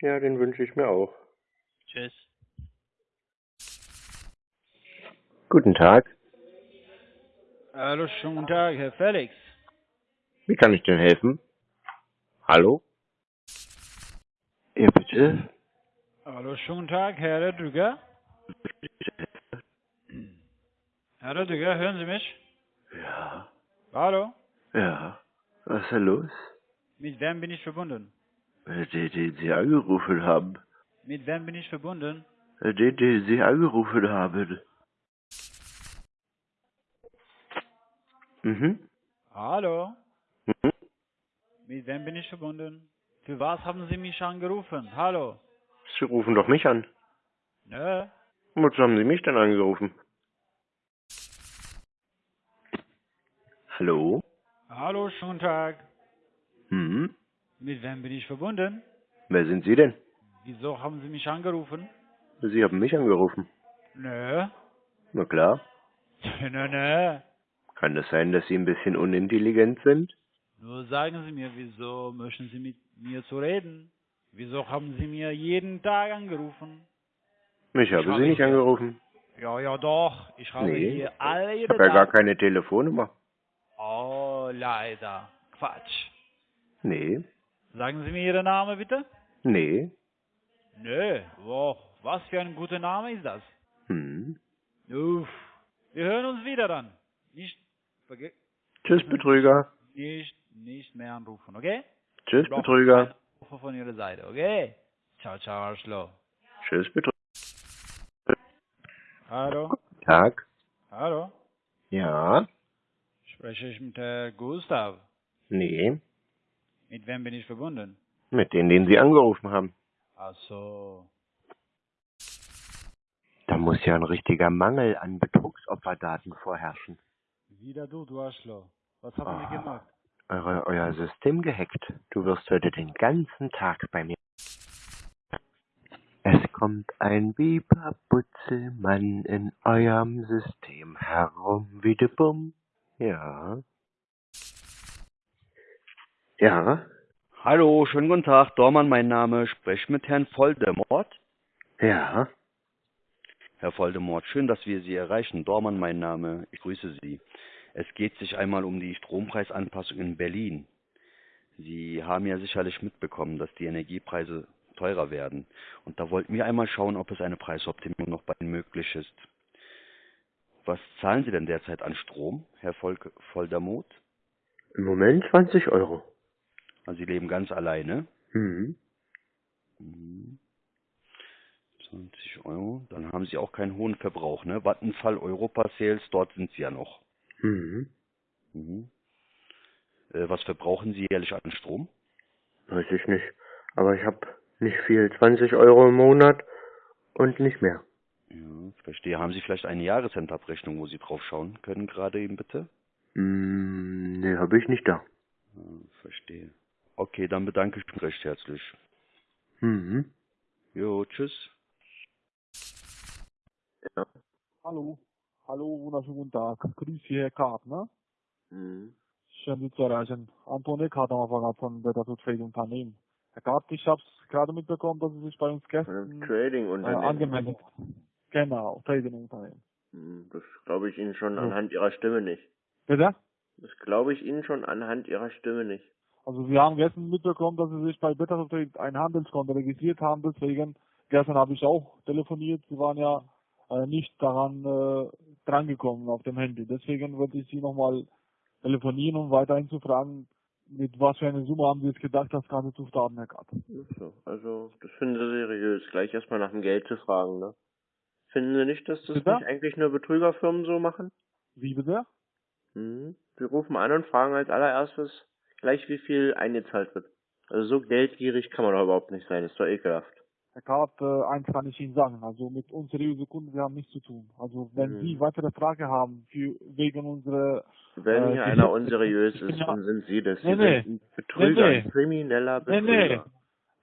Ja, den wünsche ich mir auch. Tschüss. Guten Tag. Hallo, schönen guten Tag, Herr Felix. Wie kann ich denn helfen? Hallo? Ja, bitte? Hallo, schönen guten Tag, Herr Redrüger. Herr Redrüger, hören Sie mich? Ja. Hallo? Ja. Was ist denn los? Mit wem bin ich verbunden? Den, den Sie angerufen haben. Mit wem bin ich verbunden? Den, den Sie angerufen haben. Mhm. Hallo? Mhm. Mit wem bin ich verbunden? Für was haben Sie mich angerufen? Hallo? Sie rufen doch mich an. Nö. Wozu haben Sie mich denn angerufen? Hallo? Hallo, schönen Tag. Hm? Mit wem bin ich verbunden? Wer sind Sie denn? Wieso haben Sie mich angerufen? Sie haben mich angerufen. Nö. Na klar. Nö, nö. Kann es sein, dass Sie ein bisschen unintelligent sind? Nur sagen Sie mir, wieso möchten Sie mit mir zu reden? Wieso haben Sie mir jeden Tag angerufen? Ich habe habe Sie nicht hier- angerufen. Ja, ja, doch. Ich habe Nee. hier alle Ich habe ja gar keine Telefonnummer. Oh, leider. Quatsch. Nee. Sagen Sie mir Ihren Namen bitte? Nee. Nö. Wow. Was für ein guter Name ist das? Hm. Uff. Wir hören uns wieder dann. Nicht, verge Tschüss, Betrüger. nicht, nicht mehr anrufen, okay? Tschüss, Betrüger. Anrufe von Ihrer Seite, okay? Ciao, ciao, Arschloch. Tschüss, Betrüger. Hallo? Tag. Hallo? Ja. Spreche ich mit Herrn Gustav? Nee. Mit wem bin ich verbunden? Mit denen, den Sie angerufen haben. Ach so. Da muss ja ein richtiger Mangel an Betrugsopferdaten vorherrschen. Wieder du, du Arschloch. Was haben Ah. Sie gemacht? Eure, euer System gehackt. Du wirst heute den ganzen Tag bei mir. Es kommt ein Biber-Butzelmann in eurem System herum, wie de Bumm. Ja. Ja. Hallo, schönen guten Tag. Dormann, mein Name. Sprech mit Herrn Voldemort. Ja. Herr Voldemort, schön, dass wir Sie erreichen. Dormann, mein Name. Ich grüße Sie. Es geht sich einmal um die Strompreisanpassung in Berlin. Sie haben ja sicherlich mitbekommen, dass die Energiepreise teurer werden. Und da wollten wir einmal schauen, ob es eine Preisoptimierung noch bei Ihnen möglich ist. Was zahlen Sie denn derzeit an Strom, Herr Volk Voldemort? Im Moment 20 Euro. Also Sie leben ganz alleine. Mhm. Mhm. 20 Euro. Dann haben Sie auch keinen hohen Verbrauch, ne? Vattenfall, Europa Sales, dort sind Sie ja noch. Mhm. Mhm. Äh, was verbrauchen Sie jährlich an Strom? Weiß ich nicht. Aber ich habe nicht viel. 20 Euro im Monat und nicht mehr. Ja, verstehe. Haben Sie vielleicht eine Jahresendabrechnung, wo Sie drauf schauen können, gerade eben bitte? Mm, nee, habe ich nicht da. Ja, verstehe. Okay, dann bedanke ich mich recht herzlich. Mhm. Jo, tschüss. Ja. Hallo. Hallo, wunderschönen guten Tag. Grüß Sie, Herr Kartner. Mhm. Schön, Sie zu erreichen. Anton Eckhardt am Apparat von Better to Trade Unternehmen. Herr Kart, ich habe es gerade mitbekommen, dass Sie sich bei uns gestern äh, Trading-Unternehmen. angemeldet Genau, Trading Unternehmen. Hm, Das glaube ich Ihnen schon So. anhand Ihrer Stimme nicht. Bitte? Das glaube ich Ihnen schon anhand Ihrer Stimme nicht. Also Sie haben gestern mitbekommen, dass Sie sich bei Better to Trade ein Handelskonto registriert haben, deswegen gestern habe ich auch telefoniert. Sie waren ja äh, nicht daran äh, drangekommen auf dem Handy. Deswegen wollte ich Sie nochmal telefonieren, um weiterhin zu fragen, mit was für eine Summe haben Sie jetzt gedacht, das Ganze zu starten, Herr So, also das finden Sie seriös, gleich erstmal nach dem Geld zu fragen, ne? Finden Sie nicht, dass das Bitte? nicht eigentlich nur Betrügerfirmen so machen? Wie bitte? Mhm. Sie rufen an und fragen als allererstes gleich, wie viel eingezahlt wird. Also so geldgierig kann man doch überhaupt nicht sein, ist doch ekelhaft. Herr Kart, äh, eins kann ich Ihnen sagen. Also mit unseriösen Kunden, wir haben nichts zu tun. Also wenn Mhm. Sie weitere Frage haben für, wegen unserer Wenn äh, hier einer unseriös Ich ist, ja- dann sind Sie das. Sie Nee, nee. Betrüger, Nee, nee. ein krimineller Nee, Betrüger. nee.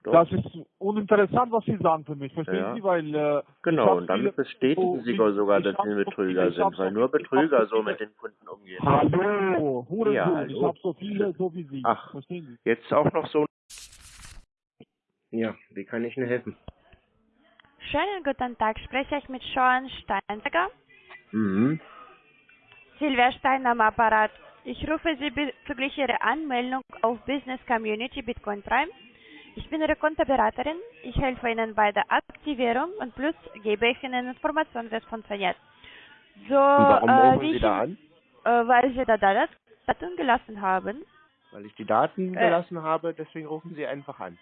Doch. Das ist uninteressant, was Sie sagen für mich. Verstehen Ja. Sie? Weil äh, ich Genau, und damit bestätigen so Sie viel- sogar, ich dass Sie ein so Betrüger ich hab sind, weil so nur ich Betrüger so so mit den Kunden umgehen. Hallo, Hurensohn, Ja, ich hallo. habe so viele, so wie Sie. Ach. Verstehen Sie? Jetzt auch noch so. Ja, wie kann ich Ihnen helfen? Schönen guten Tag, spreche ich mit Sean Steinberger. Mhm. Silvia Stein am Apparat. Ich rufe Sie bezüglich Ihrer Anmeldung auf Business Community Bitcoin Prime. Ich bin Ihre Kontoberaterin. Ich helfe Ihnen bei der Aktivierung und plus gebe ich Ihnen Informationen, wie es funktioniert. So, Und warum äh, rufen Sie da an? Äh, weil Sie da Dat- Daten gelassen haben. Weil ich die Daten Äh. gelassen habe, deswegen rufen Sie einfach an.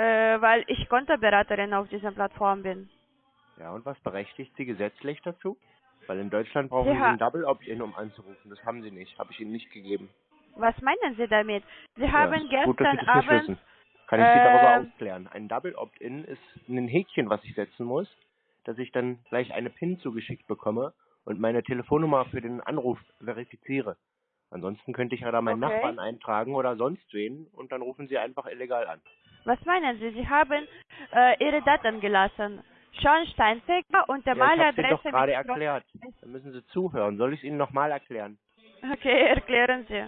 Äh, weil ich Kontoberaterin auf dieser Plattform bin. Ja, und was berechtigt Sie gesetzlich dazu? Weil in Deutschland brauchen Sie Sie ein Double Opt-in, um anzurufen. Das haben Sie nicht. Habe ich Ihnen nicht gegeben. Was meinen Sie damit? Sie Ja, haben ist gut, dass gestern Sie das nicht Abend wissen. Kann ich Sie darüber äh, aufklären. Ein Double Opt-in ist ein Häkchen, was ich setzen muss, dass ich dann gleich eine PIN zugeschickt bekomme und meine Telefonnummer für den Anruf verifiziere. Ansonsten könnte ich ja da meinen Okay. Nachbarn eintragen oder sonst wen und dann rufen Sie einfach illegal an. Was meinen Sie? Sie haben äh, Ihre Daten gelassen. Sean Steinberger und der Ja, ich habe doch gerade erklärt. Dann müssen Sie zuhören. Soll ich es Ihnen nochmal erklären? Okay, erklären Sie.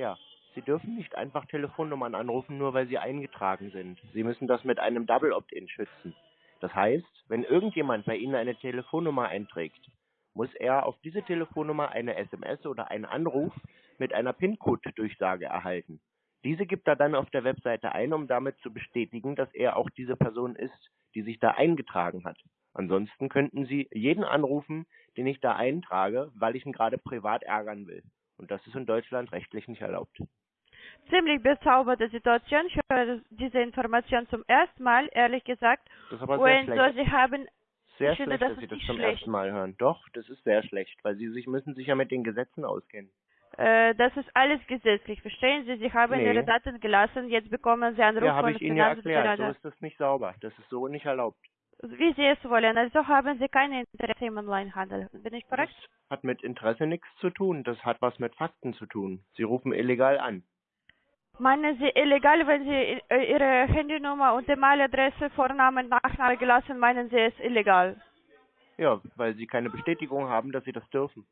Ja. Sie dürfen nicht einfach Telefonnummern anrufen, nur weil sie eingetragen sind. Sie müssen das mit einem Double Opt-in schützen. Das heißt, wenn irgendjemand bei Ihnen eine Telefonnummer einträgt, muss er auf diese Telefonnummer eine SMS oder einen Anruf mit einer PIN-Code-Durchsage erhalten. Diese gibt er dann auf der Webseite ein, um damit zu bestätigen, dass er auch diese Person ist, die sich da eingetragen hat. Ansonsten könnten Sie jeden anrufen, den ich da eintrage, weil ich ihn gerade privat ärgern will. Und das ist in Deutschland rechtlich nicht erlaubt. Ziemlich bezauberte Situation. Ich höre diese Information zum ersten Mal, ehrlich gesagt. Das ist aber sehr Und so, schlecht. Sie haben... Sehr ich finde, schlecht, das dass Sie das zum schlecht. ersten Mal hören. Doch, das ist sehr schlecht, weil Sie sich müssen sich ja mit den Gesetzen auskennen. Äh, das ist alles gesetzlich, verstehen Sie? Sie haben Nee. Ihre Daten gelassen, jetzt bekommen Sie Anrufe Ja, habe von ich Ihnen ja erklärt. So ist das nicht sauber. Das ist so nicht erlaubt. Wie Sie es wollen. Also haben Sie kein Interesse im Onlinehandel. Bin ich korrekt? Hat mit Interesse nichts zu tun. Das hat was mit Fakten zu tun. Sie rufen illegal an. Meinen Sie illegal, wenn Sie äh, Ihre Handynummer und E-Mail-Adresse, Vornamen, Nachname gelassen, meinen Sie es illegal? Ja, weil Sie keine Bestätigung haben, dass Sie das dürfen.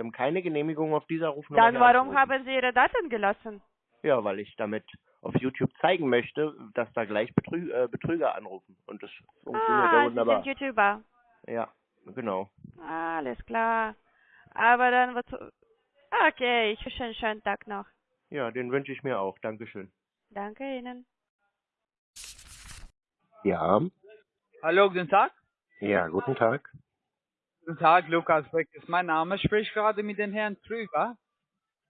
Sie haben keine Genehmigung auf dieser Rufnummer. Dann warum haben Sie Ihre Daten gelassen? Ja, weil ich damit auf YouTube zeigen möchte, dass da gleich Betrü äh, Betrüger anrufen. Und das funktioniert ja Ah, Sie wunderbar. sind YouTuber. Ja, genau. Alles klar. Aber dann was... Okay, ich wünsche einen schönen Tag noch. Ja, den wünsche ich mir auch. Dankeschön. Danke Ihnen. Ja, Hallo, guten Tag. ja, guten Tag. Guten Tag, Lukas Beck ist mein Name. Ich spreche gerade mit dem Herrn Trüger.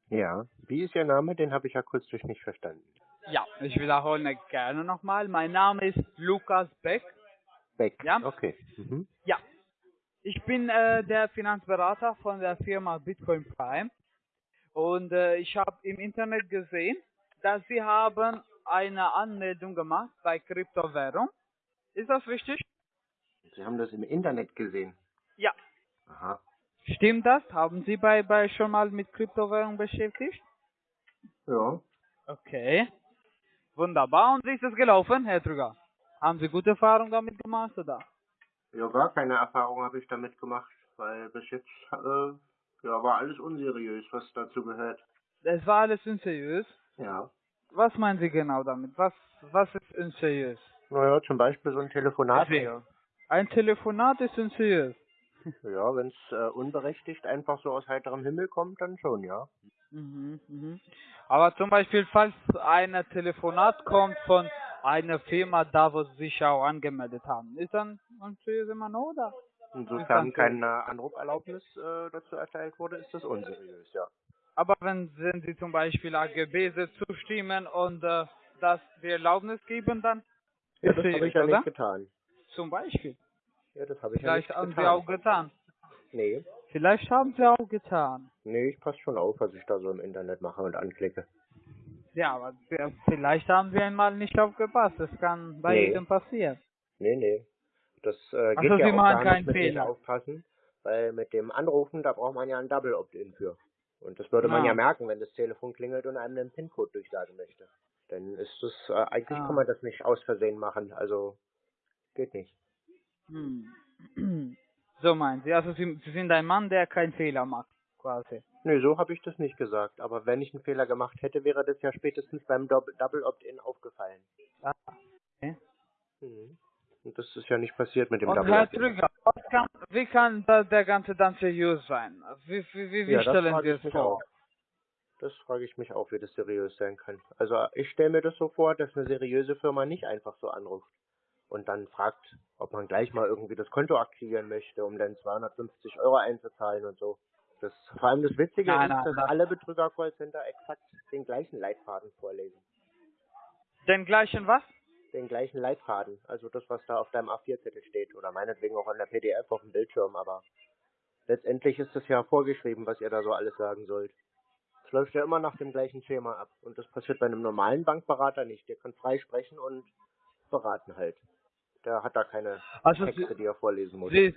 Ja, wie ist Ihr Name? Den habe ich akustisch nicht verstanden. Ja, ich wiederhole gerne nochmal. Mein Name ist Lukas Beck. Beck. Ja. Okay. Mhm. Ja. Ich bin äh, der Finanzberater von der Firma Bitcoin Prime. Und äh, ich habe im Internet gesehen, dass Sie haben eine Anmeldung gemacht bei Kryptowährung. Ist das richtig? Sie haben das im Internet gesehen. Aha. Stimmt das? Haben Sie bei, bei schon mal mit Kryptowährung beschäftigt? Ja. Okay. Wunderbar. Und wie ist es gelaufen, Herr Trüger? Haben Sie gute Erfahrungen damit gemacht, oder? Ja, gar keine Erfahrung habe ich damit gemacht, weil bis jetzt äh, ja, war alles unseriös, was dazu gehört. Das war alles unseriös. Ja. Was meinen Sie genau damit? Was, was ist unseriös? Naja, zum Beispiel so ein Telefonat Deswegen. Ein Telefonat ist unseriös. Ja, wenn es äh, unberechtigt einfach so aus heiterem Himmel kommt, dann schon, ja. Mhm, mhm. Aber zum Beispiel, falls ein Telefonat kommt von einer Firma, da wo Sie sich auch angemeldet haben, ist dann unseriös immer noch, oder? Insofern keine Anruferlaubnis äh, dazu erteilt wurde, ist das unseriös, ja. Aber wenn, wenn Sie zum Beispiel AGB zustimmen und äh, das die Erlaubnis geben, dann Ja, ist das habe ich ja nicht getan. Zum Beispiel. Ja, das habe ich Vielleicht ja haben nicht Sie getan. auch getan. Nee. Vielleicht haben Sie auch getan. Nee, ich passe schon auf, was ich da so im Internet mache und anklicke. Ja, aber vielleicht haben Sie einmal nicht aufgepasst. Das kann bei Nee. jedem passieren. Nee, nee. Das äh, geht so, ja Sie auch machen gar keinen nicht mit Fehler. aufpassen, weil mit dem Anrufen, da braucht man ja ein Double Opt-in für. Und das würde man Ah. ja merken, wenn das Telefon klingelt und einem den PIN-Code durchsagen möchte. Dann ist das, äh, eigentlich Ah. kann man das nicht aus Versehen machen, also geht nicht. Hm. So meinen Sie. Also Sie, Sie sind ein Mann, der keinen Fehler macht, quasi. Nee, so habe ich das nicht gesagt. Aber wenn ich einen Fehler gemacht hätte, wäre das ja spätestens beim Doub- Double Opt-in aufgefallen. Ah, okay. Mhm. Und das ist ja nicht passiert mit dem Und Double Herr Opt-in. Trüger, kann, wie kann der ganze dann seriös sein? Wie, wie, wie, wie Ja, stellen Sie es vor? auch. Das frage ich mich auch, wie das seriös sein kann. Also ich stelle mir das so vor, dass eine seriöse Firma nicht einfach so anruft und dann fragt, ob man gleich mal irgendwie das Konto aktivieren möchte, um dann 250 Euro einzuzahlen und so. Das, vor allem das Witzige Nein, ist, nein, dass das- alle Betrüger-Callcenter exakt den gleichen Leitfaden vorlesen. Den gleichen was? Den gleichen Leitfaden. Also das, was da auf deinem A4-Zettel steht. Oder meinetwegen auch an der PDF auf dem Bildschirm. Aber letztendlich ist es ja vorgeschrieben, was ihr da so alles sagen sollt. Es läuft ja immer nach dem gleichen Schema ab. Und das passiert bei einem normalen Bankberater nicht. Der kann frei sprechen und beraten halt. Der hat da keine Also Texte, die er vorlesen muss. Sie,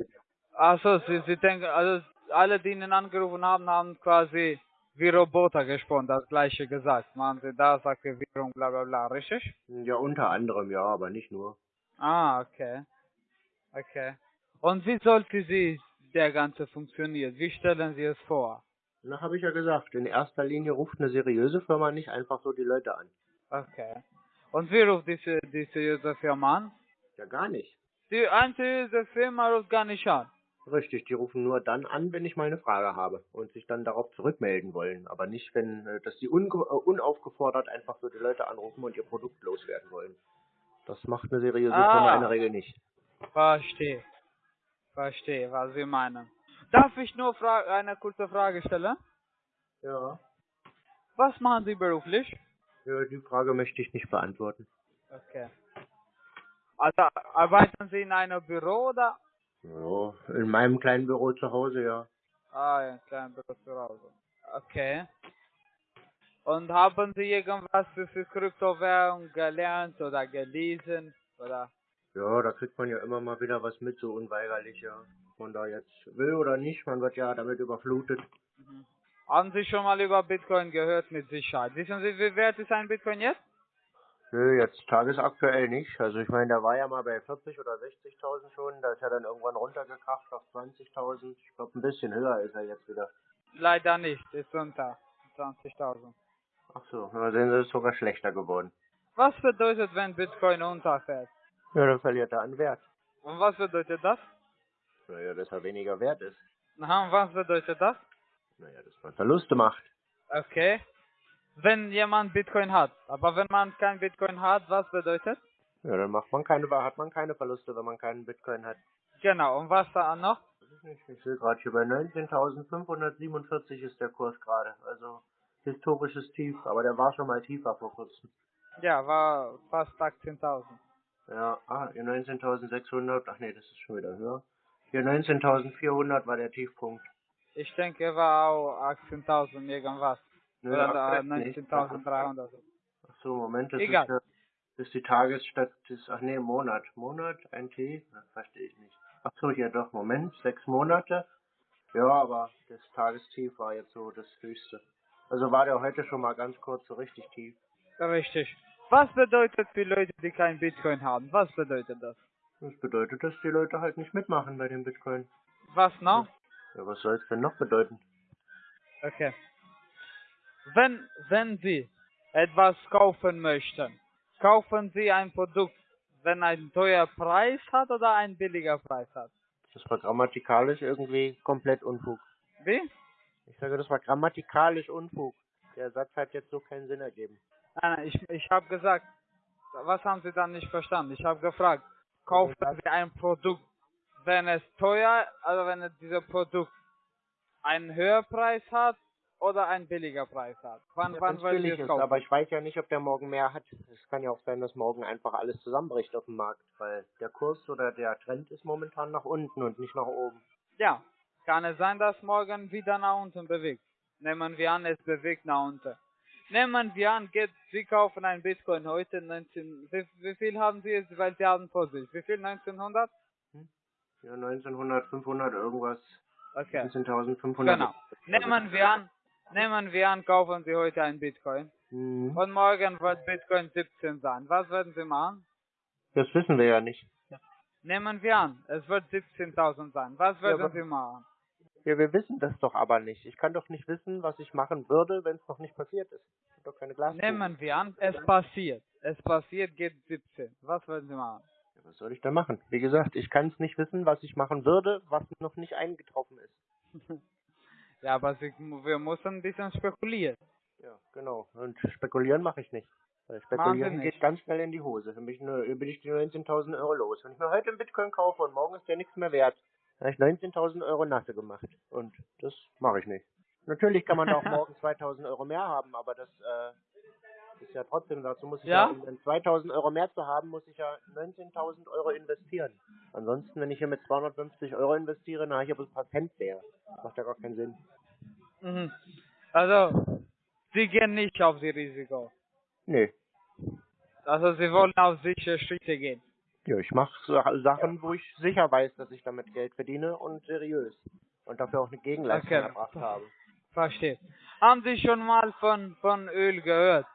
also Sie, Sie denken, also alle, die Ihnen angerufen haben, haben quasi wie Roboter gesprochen, das gleiche gesagt. Machen Sie das, Aktivierung, bla bla bla, richtig? Ja, unter anderem, ja, aber nicht nur. Ah, okay. Okay. Und wie sollte sie der Ganze funktionieren? Wie stellen Sie es vor? Na, habe ich ja gesagt. In erster Linie ruft eine seriöse Firma nicht einfach so die Leute an. Okay. Und wie ruft diese, diese seriöse Firma an? Ja, gar nicht. Die unseriöse Firma ruft gar nicht an. Richtig, die rufen nur dann an, wenn ich mal eine Frage habe und sich dann darauf zurückmelden wollen, aber nicht, wenn, äh, dass sie unge äh, unaufgefordert einfach so die Leute anrufen und ihr Produkt loswerden wollen. Das macht eine seriöse Ah. Firma in der Regel nicht. Verstehe. Verstehe, was Sie meinen. Darf ich nur fra eine kurze Frage stellen? Ja. Was machen Sie beruflich? Ja, die Frage möchte ich nicht beantworten. Okay. Also arbeiten Sie in einem Büro oder? Ja, in meinem kleinen Büro zu Hause, ja. Ah, ja, ein kleines Büro zu Hause. Okay. Und haben Sie irgendwas für, für Kryptowährung gelernt oder gelesen? Oder? Ja, da kriegt man ja immer mal wieder was mit, so unweigerlich, ja. Man da jetzt will oder nicht, man wird ja damit überflutet. Haben Sie schon mal über Bitcoin gehört mit Sicherheit? Wissen Sie, wie wert ist ein Bitcoin jetzt? Nö, jetzt tagesaktuell nicht. Also ich meine, der war ja mal bei 40 oder 60.000 schon, da ist er dann irgendwann runtergekracht auf 20.000. Ich glaube, ein bisschen höher ist er jetzt wieder. Leider nicht, ist unter 20.000. Ach so, na sehen Sie, ist sogar schlechter geworden. Was bedeutet, wenn Bitcoin unterfällt? Ja, dann verliert er an Wert. Und was bedeutet das? Naja, dass er weniger wert ist. Aha, und was bedeutet das? Naja, dass man Verluste macht. Okay. Wenn jemand Bitcoin hat, aber wenn man kein Bitcoin hat, was bedeutet? Ja, dann macht man keine, hat man keine Verluste, wenn man keinen Bitcoin hat. Genau, und was da noch? Ich sehe gerade hier bei 19.547 ist der Kurs gerade. Also historisches Tief, aber der war schon mal tiefer vor kurzem. Ja, war fast 18.000. Ja, ah, hier 19.600, ach nee, das ist schon wieder höher. Hier 19.400 war der Tiefpunkt. Ich denke, war auch 18.000 irgendwas. Oder da nicht. 19.300. Ach so, Moment, das Egal. ist, der, das ist die Tagesstat, das, ach nee, Monat. Monat, ein T? Das verstehe ich nicht. Ach so, hier doch, Moment, sechs Monate. Ja, aber das Tagestief war jetzt so das höchste. Also war der heute schon mal ganz kurz so richtig tief. Richtig. Was bedeutet für Leute, die kein Bitcoin haben? Was bedeutet das? Das bedeutet, dass die Leute halt nicht mitmachen bei dem Bitcoin. Was noch? Ja, was soll es denn noch bedeuten? Okay. Wenn, wenn Sie etwas kaufen möchten, kaufen Sie ein Produkt, wenn ein teuer Preis hat oder ein billiger Preis hat? Das war grammatikalisch irgendwie komplett Unfug. Wie? Ich sage, das war grammatikalisch Unfug. Der Satz hat jetzt so keinen Sinn ergeben. Nein, nein, ich, ich habe gesagt, was haben Sie dann nicht verstanden? Ich habe gefragt, kaufen Sie ein Produkt, wenn es teuer, also wenn es dieses Produkt einen höheren Preis hat oder einen billiger Preis hat? Wann, Ja, wann billig ist, kaufen? aber ich weiß ja nicht, ob der morgen mehr hat. Es kann ja auch sein, dass morgen einfach alles zusammenbricht auf dem Markt, weil der Kurs oder der Trend ist momentan nach unten und nicht nach oben. Ja, kann es sein, dass morgen wieder nach unten bewegt. Nehmen wir an, es bewegt nach unten. Nehmen wir an, geht, Sie kaufen ein Bitcoin heute 19, wie, wie viel haben Sie jetzt, weil Sie haben vor sich, wie viel 1900? Ja, 1900, 500 irgendwas. Okay. 19.500. Genau. Nehmen wir an, nehmen wir an, kaufen Sie heute ein Bitcoin. Mhm. Und morgen wird Bitcoin 17 sein. Was werden Sie machen? Das wissen wir ja nicht. Nehmen wir an, es wird 17.000 sein. Was werden aber- Sie machen? Ja, wir wissen das doch aber nicht. Ich kann doch nicht wissen, was ich machen würde, wenn es noch nicht passiert ist. Ich hab doch keine Glaskugel. Nehmen wir an, es passiert. Es passiert, geht 17. Was werden Sie machen? Ja, Was soll ich da machen? Wie gesagt, ich kann es nicht wissen, was ich machen würde, was noch nicht eingetroffen ist. Ja, aber Sie, wir müssen ein bisschen spekulieren. Ja, genau. Und spekulieren mache ich nicht. Weil spekulieren geht ganz schnell in die Hose. Dann bin ich, nur, bin ich die 19.000 Euro los. Wenn ich mir heute einen Bitcoin kaufe und morgen ist der nichts mehr wert, dann habe ich 19.000 Euro nasse gemacht. Und das mache ich nicht. Natürlich kann man auch morgen 2.000 Euro mehr haben, aber das äh, ist ja trotzdem, dazu muss ich ja, Ja? um dann 2.000 Euro mehr zu haben, muss ich ja 19.000 Euro investieren. Ansonsten, wenn ich hier mit 250 Euro investiere, dann habe ich aber ein paar Cent mehr. Macht ja gar keinen Sinn. Mhm. Also, Sie gehen nicht auf die Risiko. Nee. Also, Sie wollen auf sichere Schritte gehen. Ja, ich mache Sachen, wo ich sicher weiß, dass ich damit Geld verdiene und seriös. Und dafür auch eine Gegenleistung Okay. erbracht habe. Verstehe. Haben Sie schon mal von, von Öl gehört?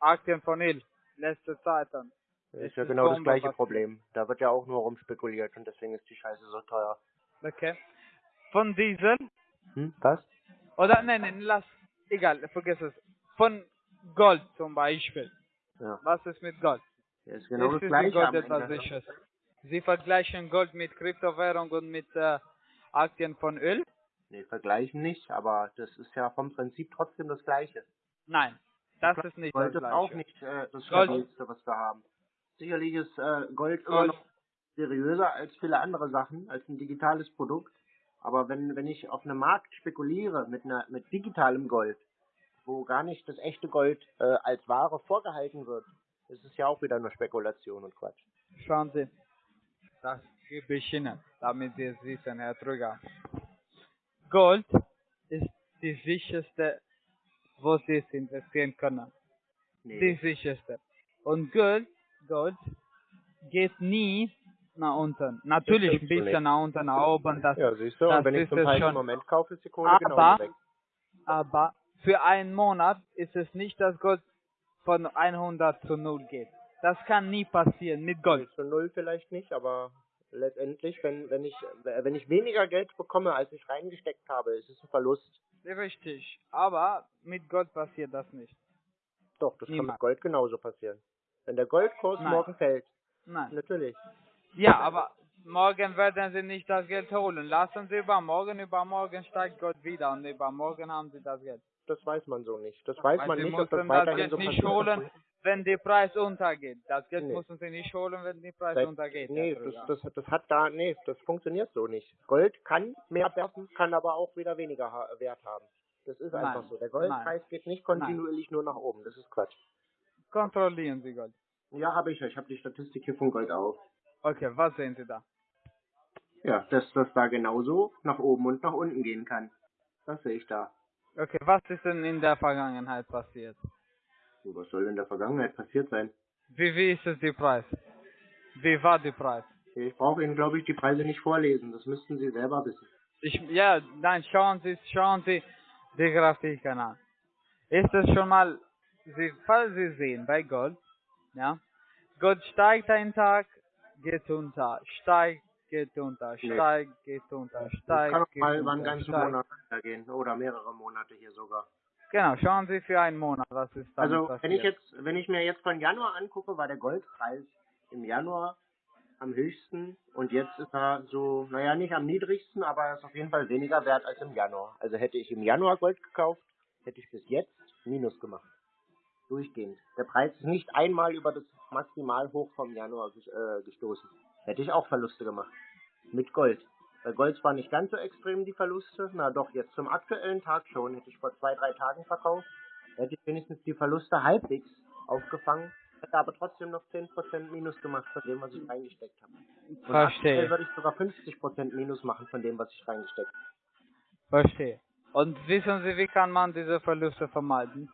Aktien von Öl. Letzte Zeit dann. Das ist ja genau das gleiche Problem. Da wird ja auch nur rumspekuliert und deswegen ist die Scheiße so teuer. Okay. Von Diesel? Hm? Was? Oder, nein, nein, lass, egal, vergiss es. Von Gold zum Beispiel. Ja. Was ist mit Gold? Ja, ist genau ist das gleiche Sie Gold etwas Ende. Sicheres? Sie vergleichen Gold mit Kryptowährung und mit äh, Aktien von Öl? Nee, vergleichen nicht, aber das ist ja vom Prinzip trotzdem das gleiche. Nein, das ist nicht Gold das ist auch nicht äh, das stabilste, was wir haben. Sicherlich ist äh, Gold immer Gold- noch seriöser als viele andere Sachen, als ein digitales Produkt. Aber wenn, wenn ich auf einem Markt spekuliere mit einer mit digitalem Gold, wo gar nicht das echte Gold äh, als Ware vorgehalten wird, ist es ja auch wieder nur Spekulation und Quatsch. Schauen Sie, das gebe ich Ihnen, damit Sie es wissen, Herr Trüger. Gold ist die sicherste, wo Sie es investieren können. Nee. Die sicherste. Und Gold, Gold geht nie nach unten. Natürlich ein bisschen nicht. nach unten, nach oben. Das, Ja, siehst du, das und wenn ich ist zum schon. Moment kaufe, ist die Kohle Aber- genauso weg. Aber für einen Monat ist es nicht, dass Gold von 100 zu 0 geht. Das kann nie passieren mit Gold. Zu null vielleicht nicht, aber letztendlich, wenn, wenn ich wenn ich weniger Geld bekomme, als ich reingesteckt habe, ist es ein Verlust. Richtig. Aber mit Gold passiert das nicht. Doch, das kann Niemals. mit Gold genauso passieren. Wenn der Goldkurs Nein. morgen fällt, Nein. natürlich. Ja, aber morgen werden Sie nicht das Geld holen. Lassen Sie übermorgen, übermorgen steigt Gold wieder und übermorgen haben Sie das Geld. Das weiß man so nicht. Das weiß Weil man nicht, ob das das weiterhin Geld so nicht holen, wenn der Preis untergeht. Das Geld Nee. müssen Sie nicht holen, wenn der Preis Seit- untergeht. Nee, das, das, das hat da, nee, das funktioniert so nicht. Gold kann mehr werfen, kann aber auch wieder weniger ha Wert haben. Das ist Nein. einfach so. Der Goldpreis geht nicht kontinuierlich nur nach oben. Das ist Quatsch. Kontrollieren Sie Gold. Ja, habe ich. ja. Ich habe die Statistik hier von Gold auf. Okay, was sehen Sie da? Ja, dass das da genauso nach oben und nach unten gehen kann. Das sehe ich da. Okay, was ist denn in der Vergangenheit passiert? So, was soll in der Vergangenheit passiert sein? Wie, wie ist es der Preis? Wie war der Preis? Ich brauche Ihnen, glaube ich, die Preise nicht vorlesen. Das müssten Sie selber wissen. Ich, ja, nein, schauen Sie, schauen Sie die Grafiken an. Ist es schon mal, Sie, falls Sie sehen, bei Gold, ja, Gold steigt einen Tag, geht unter, steigt, geht unter, Nee. steigt, geht unter, Das steigt, kann geht mal über einen ganzen steigt. Monat gehen oder mehrere Monate hier sogar. Genau, schauen Sie für einen Monat, was ist damit Also passiert. wenn ich jetzt, wenn ich mir jetzt von Januar angucke, war der Goldpreis im Januar am höchsten und jetzt ist er so, naja, nicht am niedrigsten, aber er ist auf jeden Fall weniger wert als im Januar. Also hätte ich im Januar Gold gekauft, hätte ich bis jetzt Minus gemacht. Durchgehend. Der Preis ist nicht einmal über das Maximalhoch vom Januar äh, gestoßen. Hätte ich auch Verluste gemacht. Mit Gold. Bei Gold war nicht ganz so extrem die Verluste. Na doch, jetzt zum aktuellen Tag schon. Hätte ich vor zwei, drei Tagen verkauft. Hätte ich wenigstens die Verluste halbwegs aufgefangen. Hätte aber trotzdem noch 10% Minus gemacht von dem, was ich reingesteckt habe. Und Verstehe. aktuell würde ich sogar 50% Minus machen von dem, was ich reingesteckt habe. Verstehe. Und wissen Sie, wie kann man diese Verluste vermeiden?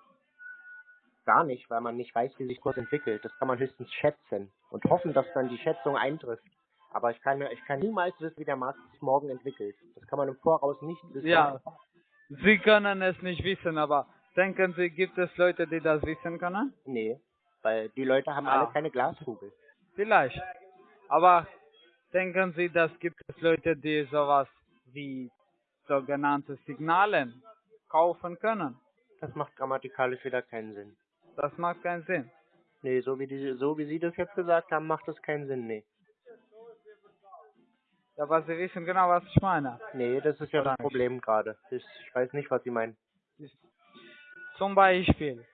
Gar nicht, weil man nicht weiß, wie sich Kurs entwickelt. Das kann man höchstens schätzen und hoffen, dass dann die Schätzung eintrifft. Aber ich kann, ich kann niemals wissen, wie der Markt sich morgen entwickelt. Das kann man im Voraus nicht wissen. Ja, Sie können es nicht wissen, aber denken Sie, gibt es Leute, die das wissen können? Nee, weil die Leute haben Ah. alle keine Glaskugel. Vielleicht. Aber denken Sie, dass gibt es Leute, die sowas wie sogenannte Signalen kaufen können? Das macht grammatikalisch wieder keinen Sinn. Das macht keinen Sinn. Nee, so wie, die, so wie Sie das jetzt gesagt haben, macht das keinen Sinn, nee. Ja, aber Sie wissen genau, was ich meine. Nee, das ist ja Oder das nicht? Problem gerade. Ich, ich weiß nicht, was Sie meinen. Zum Beispiel,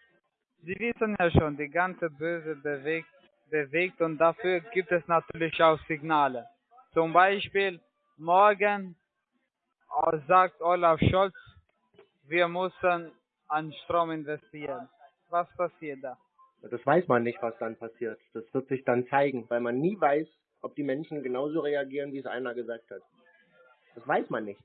Sie wissen ja schon, die ganze Böse bewegt, bewegt und dafür gibt es natürlich auch Signale. Zum Beispiel, morgen äh, sagt Olaf Scholz, wir müssen an Strom investieren. Was passiert da? Das weiß man nicht, was dann passiert. Das wird sich dann zeigen, weil man nie weiß, ob die Menschen genauso reagieren, wie es einer gesagt hat. Das weiß man nicht.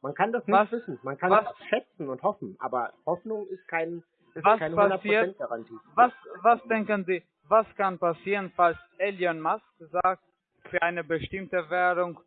Man kann das nicht Was- wissen. Man kann was- es schätzen und hoffen, aber Hoffnung ist kein ist Was keine passiert- 100% Garantie. Was, was denken Sie, was kann passieren, falls Elon Musk sagt, für eine bestimmte Währung,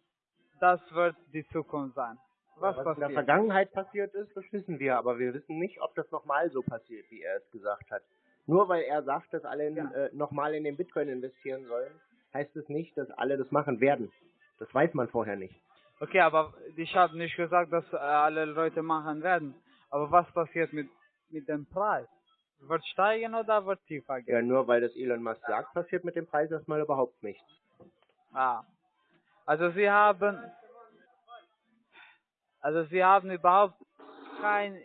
das wird die Zukunft sein? Was, Was in der? Vergangenheit passiert ist, das wissen wir, aber wir wissen nicht, ob das nochmal so passiert, wie er es gesagt hat. Nur weil er sagt, dass alle in, äh, nochmal in den Bitcoin investieren sollen, heißt es nicht, dass alle das machen werden. Das weiß man vorher nicht. Okay, aber ich habe nicht gesagt, dass äh, alle Leute machen werden. Aber was passiert mit, mit dem Preis? Wird steigen oder wird tiefer gehen? Ja, nur weil das Elon Musk sagt, passiert mit dem Preis erstmal überhaupt nichts. Ah. Also Sie haben, also Sie haben überhaupt keine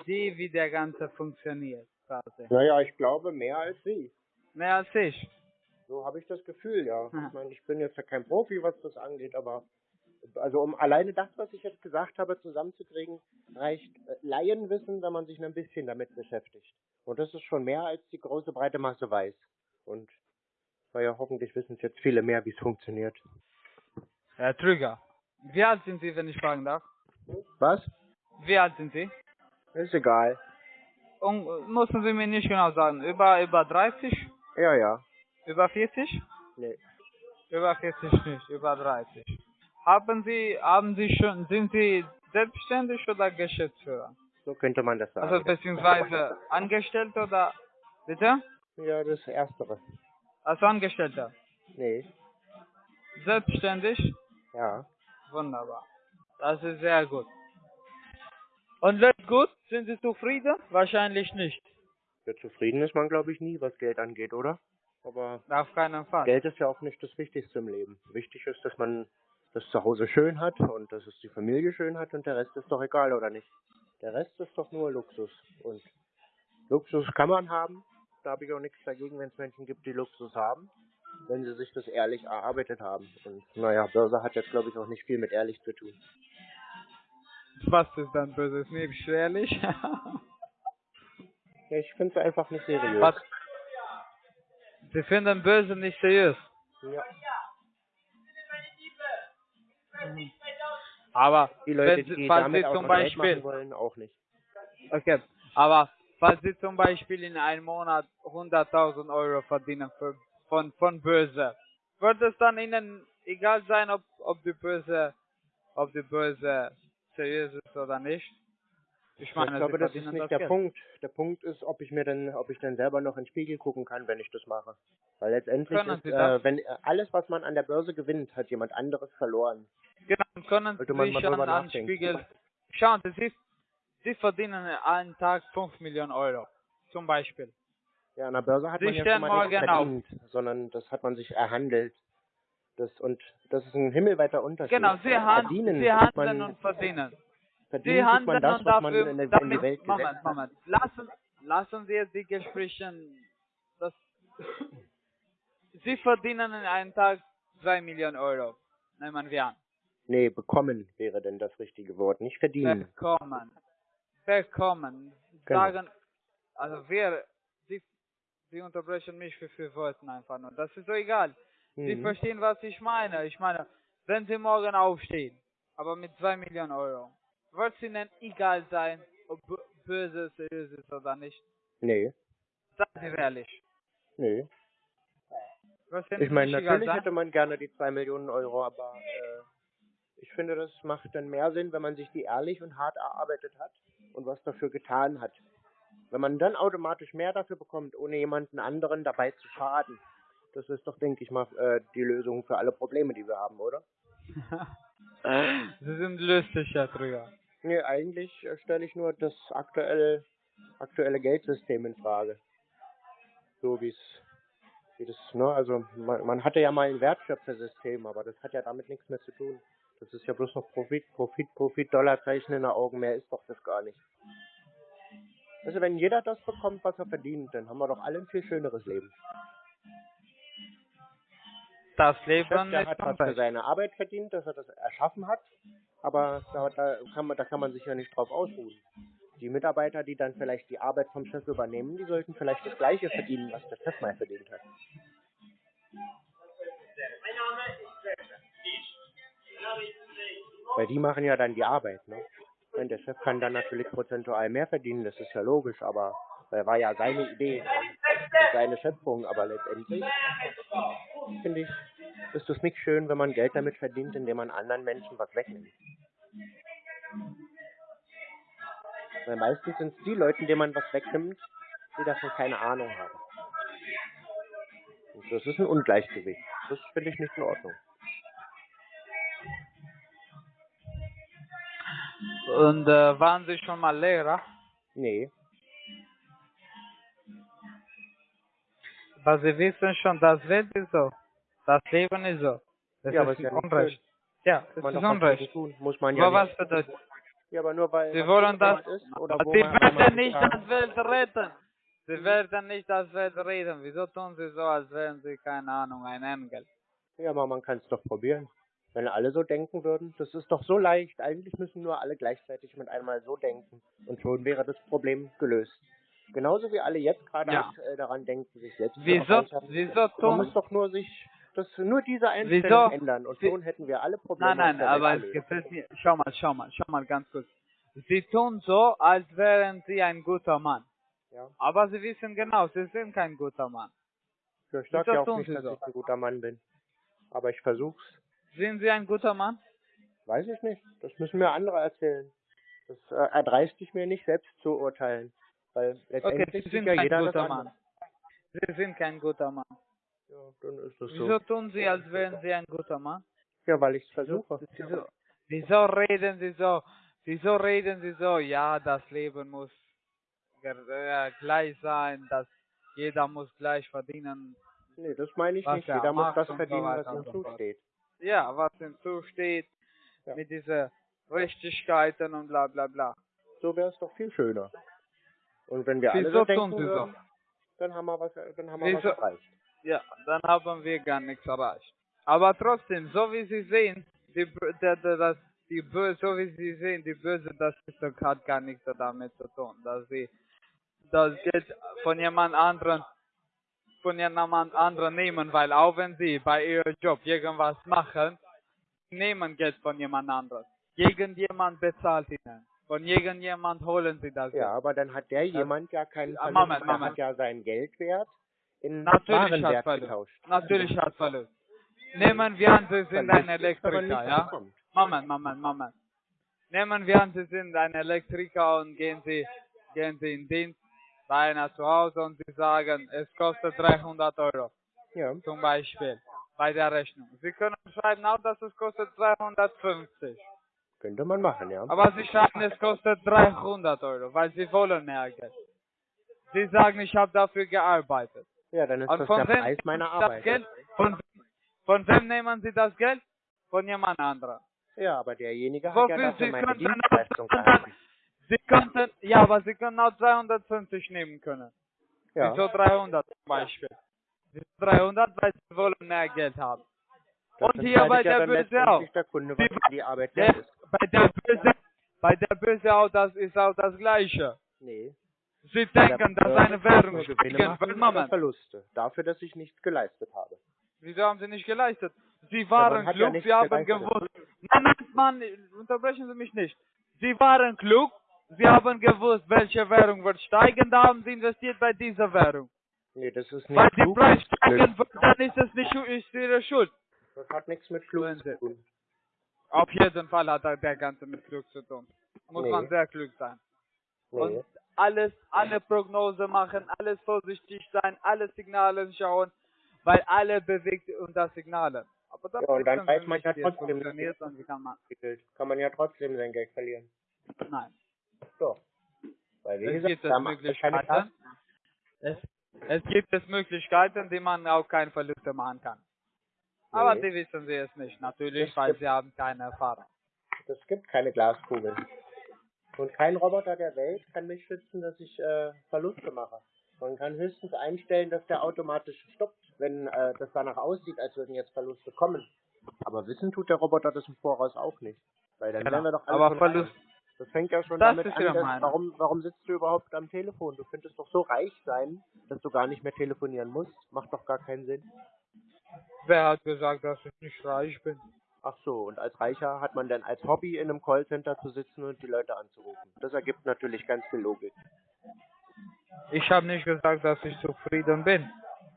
Idee, wie der Ganze funktioniert, quasi. Naja, ich glaube mehr als Sie. Mehr als ich. So habe ich das Gefühl, ja. Ja. Ich meine, ich bin jetzt ja kein Profi, was das angeht, aber also um alleine das, was ich jetzt gesagt habe, zusammenzukriegen, reicht äh, Laienwissen, wenn man sich ein bisschen damit beschäftigt. Und das ist schon mehr als die große breite Masse weiß. Und naja, hoffentlich wissen es jetzt viele mehr, wie es funktioniert. Herr Trüger, wie alt sind Sie, wenn ich fragen darf? Was? Wie alt sind Sie? Ist egal. Und müssen Sie mir nicht genau sagen, über, über 30? Ja, ja. Über 40? Nee. Über 40 nicht, über 30. Haben Sie, haben Sie schon, sind Sie selbstständig oder Geschäftsführer? So könnte man das sagen. Also beziehungsweise angestellt oder, bitte? ja, das Erstere. Als Angestellter. Nee. Selbstständig? Ja. Wunderbar. Das ist sehr gut. Und läuft gut? Sind Sie zufrieden? Wahrscheinlich nicht. Ja, zufrieden ist man, glaube ich, nie, was Geld angeht, oder? Aber Auf keinen Fall. Geld ist ja auch nicht das Wichtigste im Leben. Wichtig ist, dass man das Zuhause schön hat und dass es die Familie schön hat und der Rest ist doch egal, oder nicht? Der Rest ist doch nur Luxus. Und Luxus kann man haben. Da habe ich auch nichts dagegen, wenn es Menschen gibt, die Luxus haben, wenn sie sich das ehrlich erarbeitet haben. Und naja, Börse hat jetzt, glaube ich, auch nicht viel mit ehrlich zu tun. Was ist dann böses? Nee, schwerlich. Ja, ich finde es einfach nicht seriös. Was? Sie finden böse nicht seriös. Ja. Mhm. Aber Die Leute, wenn die falls damit Sie zum Beispiel, wollen, auch nicht. okay, aber falls Sie zum Beispiel in einem Monat 100.000 Euro verdienen für, von, von Börse, wird es dann Ihnen egal sein, ob, ob die Börse, ob die Börse seriös ist oder nicht? Ich meine, ich glaube, das ist nicht das der Geld. Punkt. Der Punkt ist, ob ich mir dann, ob ich dann selber noch in den Spiegel gucken kann, wenn ich das mache. Weil letztendlich Können ist, äh, wenn alles, was man an der Börse gewinnt, hat jemand anderes verloren. Genau, können Sollte man Sie mal drüber an nachdenken. Spiegel. Schauen Sie, Sie, Sie verdienen einen Tag 5 Millionen Euro. Zum Beispiel. Ja, an der Börse hat Sie man ja schon mal nichts morgen auf. verdient, sondern das hat man sich erhandelt. Das und das ist ein himmelweiter Unterschied. Genau, Sie, han verdienen, Sie handeln man, und verdienen. verdienen Sie handeln das, und dafür, in, der, in damit, die Welt Moment. Moment, lassen, lassen wir die Gespräche, das, Sie verdienen in einem Tag 2 Millionen Euro, nehmen wir an. Nee, bekommen wäre denn das richtige Wort, nicht verdienen. Bekommen. Bekommen. Genau. Sagen, also wir, Sie, Sie unterbrechen mich für vier Worte einfach nur. Das ist so egal. Sie Mhm. verstehen, was ich meine. Ich meine, wenn Sie morgen aufstehen, aber mit 2 Millionen Euro, wird es Ihnen egal sein, ob böse seriös ist oder nicht. Nee. Seien Sie ehrlich. Nee. Ich meine, natürlich sein? hätte man gerne die zwei Millionen Euro, aber äh, ich finde, das macht dann mehr Sinn, wenn man sich die ehrlich und hart erarbeitet hat und was dafür getan hat. Wenn man dann automatisch mehr dafür bekommt, ohne jemanden anderen dabei zu schaden, das ist doch, denke ich mal, äh, die Lösung für alle Probleme, die wir haben, oder? Sie sind lustig, Herr Trüger. Nee, eigentlich stelle ich nur das aktuelle, aktuelle Geldsystem in Frage. So wie es, wie das, ne, also man, man hatte ja mal ein Wertschöpfersystem, aber das hat ja damit nichts mehr zu tun. Das ist ja bloß noch Profit, Profit, Profit, Dollarzeichen in den Augen, mehr ist doch das gar nicht. Also wenn jeder das bekommt, was er verdient, dann haben wir doch alle ein viel schöneres Leben. Das Der Leben Chef, der hat was für seine Arbeit verdient, dass er das erschaffen hat, aber da, da, kann man, da kann man sich ja nicht drauf ausruhen. Die Mitarbeiter, die dann vielleicht die Arbeit vom Chef übernehmen, die sollten vielleicht das gleiche verdienen, was der Chef mal verdient hat. Weil die machen ja dann die Arbeit, ne? Und der Chef kann dann natürlich prozentual mehr verdienen, das ist ja logisch, aber das war ja seine Idee seine Schöpfung, aber letztendlich finde ich, ist es nicht schön, wenn man Geld damit verdient, indem man anderen Menschen was wegnimmt. Weil meistens sind es die Leute, denen man was wegnimmt, die davon keine Ahnung haben. Und das ist ein Ungleichgewicht. Das finde ich nicht in Ordnung. Und äh, waren Sie schon mal Lehrer? Nee. Aber Sie wissen schon, das Welt ist so. Das Leben ist so. Das ja, aber ist ist ja Unrecht. Ja, das man ist Unrecht. tun. Muss man ja Aber was bedeutet? Ja, aber nur weil Sie wollen das, ist oder Sie werden nicht das Welt retten. Sie werden nicht das Welt retten. Wieso tun Sie so, als wären Sie, keine Ahnung, ein Engel? Ja, aber man kann es doch probieren. Wenn alle so denken würden, das ist doch so leicht. Eigentlich müssen nur alle gleichzeitig mit einmal so denken. Und schon wäre das Problem gelöst. Genauso wie alle jetzt gerade Ja. aktuell daran denken, sich selbst Wieso- wieso Man muss doch nur sich, das, nur diese Einstellung Wieso- ändern. Und schon hätten wir alle Probleme. Nein, nein, aber es gefällt mir. Schau mal, schau mal, schau mal ganz kurz. Sie tun so, als wären Sie ein guter Mann. Ja. Aber Sie wissen genau, Sie sind kein guter Mann. Ja, ich sag Wieso ja auch nicht, dass so? ich ein guter Mann bin. Aber ich versuch's. Sind Sie ein guter Mann? Weiß ich nicht. Das müssen mir andere erzählen. Das äh, erdreist ich mir nicht selbst zu urteilen. Weil Okay, letztendlich Sie sieht sind ja kein jeder guter. Mann. Sie sind kein guter Mann. Ja, dann ist das Wieso so. tun Sie, als wären Sie ein guter Mann? Ja, weil ich es versuche. Wieso, wieso reden Sie so? Wieso reden Sie so? Ja, das Leben muss äh, gleich sein, dass jeder muss gleich verdienen. Nee, das meine ich was nicht. er Jeder muss das verdienen, was ihm zusteht. Ja, was ihm zusteht, mit dieser Richtigkeiten und bla bla bla. So wäre es doch viel schöner. Und wenn wir alle so denken würden, dann haben wir was, dann haben wir Wieso- was erreicht. Ja, dann haben wir gar nichts erreicht. Aber trotzdem, so wie Sie sehen, die, das, die Böse, so wie Sie sehen, die Böse, das hat gar nichts damit zu tun, dass Sie das Geld von jemand anderen, von jemand anderen nehmen, weil auch wenn Sie bei Ihrem Job irgendwas machen, nehmen Geld von jemand anderem. Irgendjemand bezahlt Ihnen. Von irgendjemand holen Sie das. Ja, aber dann hat der jemand ja keinen Ah, Verlust. Moment, Moment. hat ja seinen Geldwert in Natürlich hat Warenwert Verlust. getauscht. Natürlich hat Verlust. Nehmen wir an, Sie sind Verlust ein Elektriker, ja? Moment, Moment, Moment. Nehmen wir an, Sie sind ein Elektriker und gehen Sie, gehen Sie in Dienst bei einer zu Hause und Sie sagen, es kostet 300 Euro. Ja. Zum Beispiel. Bei der Rechnung. Sie können schreiben auch, dass es kostet 250. Könnte man machen, ja. Aber Sie schreiben, es kostet 300 Euro, weil Sie wollen mehr Geld. Sie sagen, ich habe dafür gearbeitet. Ja, dann ist Und das von der wem Preis meiner Arbeit. Das Geld? Von, von wem nehmen Sie das Geld? Von jemand anderem. Ja, aber derjenige hat Wofür ja dafür Sie meine könnten Dienstleistung auch erhalten. Sie könnten, ja, aber Sie können auch 250 nehmen können. Ja. Wieso 300 zum Beispiel? Wieso 300, weil Sie wollen mehr Geld haben. Das Und hier bei ja der Böse auch. der Kunde, was die Arbeit Der, wert ist. bei der Böse, bei der Böse auch, das ist auch das Gleiche. Nee. Sie denken, dass eine Währung oder Moment, Verluste. Dafür, dass ich nichts geleistet habe. wieso haben Sie nicht geleistet? Sie waren ja klug, nichts Sie haben gewusst. Nein, nein, Mann, unterbrechen Sie mich nicht. Sie waren klug, Sie haben gewusst, welche Währung wird steigen, da haben Sie investiert bei dieser Währung. Nee, das ist Weil nicht die klug. Preis steigen wird, dann ist es nicht ist Ihre Schuld. Das hat nichts mit klug zu tun. Auf jeden Fall hat der Ganze mit Glück zu tun. Muss Nee. man sehr klug sein. Nee. Und alles, alle Prognose machen, alles vorsichtig sein, alle Signale schauen, weil alle bewegt unter Signalen. Aber dann Ja, und dann weiß man nicht, ja trotzdem funktioniert und wie kann man. Kann man ja trotzdem sein Geld verlieren. Nein. Doch. Weil wie Es gesagt, gibt es Möglichkeiten. Es, es gibt es Möglichkeiten, die man auch keine Verluste machen kann. Aber Nee. die wissen sie es nicht, natürlich, Es weil sie haben keine Erfahrung. Es gibt keine Glaskugel. Und kein Roboter der Welt kann mich schützen, dass ich äh, Verluste mache. Man kann höchstens einstellen, dass der automatisch stoppt, wenn äh, das danach aussieht, als würden jetzt Verluste kommen. Aber wissen tut der Roboter das im Voraus auch nicht. Weil dann Genau. wir doch alle Aber Verlust- reich. Das fängt ja schon Das damit an, dass, warum, warum sitzt du überhaupt am Telefon? Du könntest doch so reich sein, dass du gar nicht mehr telefonieren musst. Macht doch gar keinen Sinn. Wer hat gesagt, dass ich nicht reich bin? Ach so, und als Reicher hat man dann als Hobby in einem Callcenter zu sitzen und die Leute anzurufen. Das ergibt natürlich ganz viel Logik. Ich habe nicht gesagt, dass ich zufrieden bin.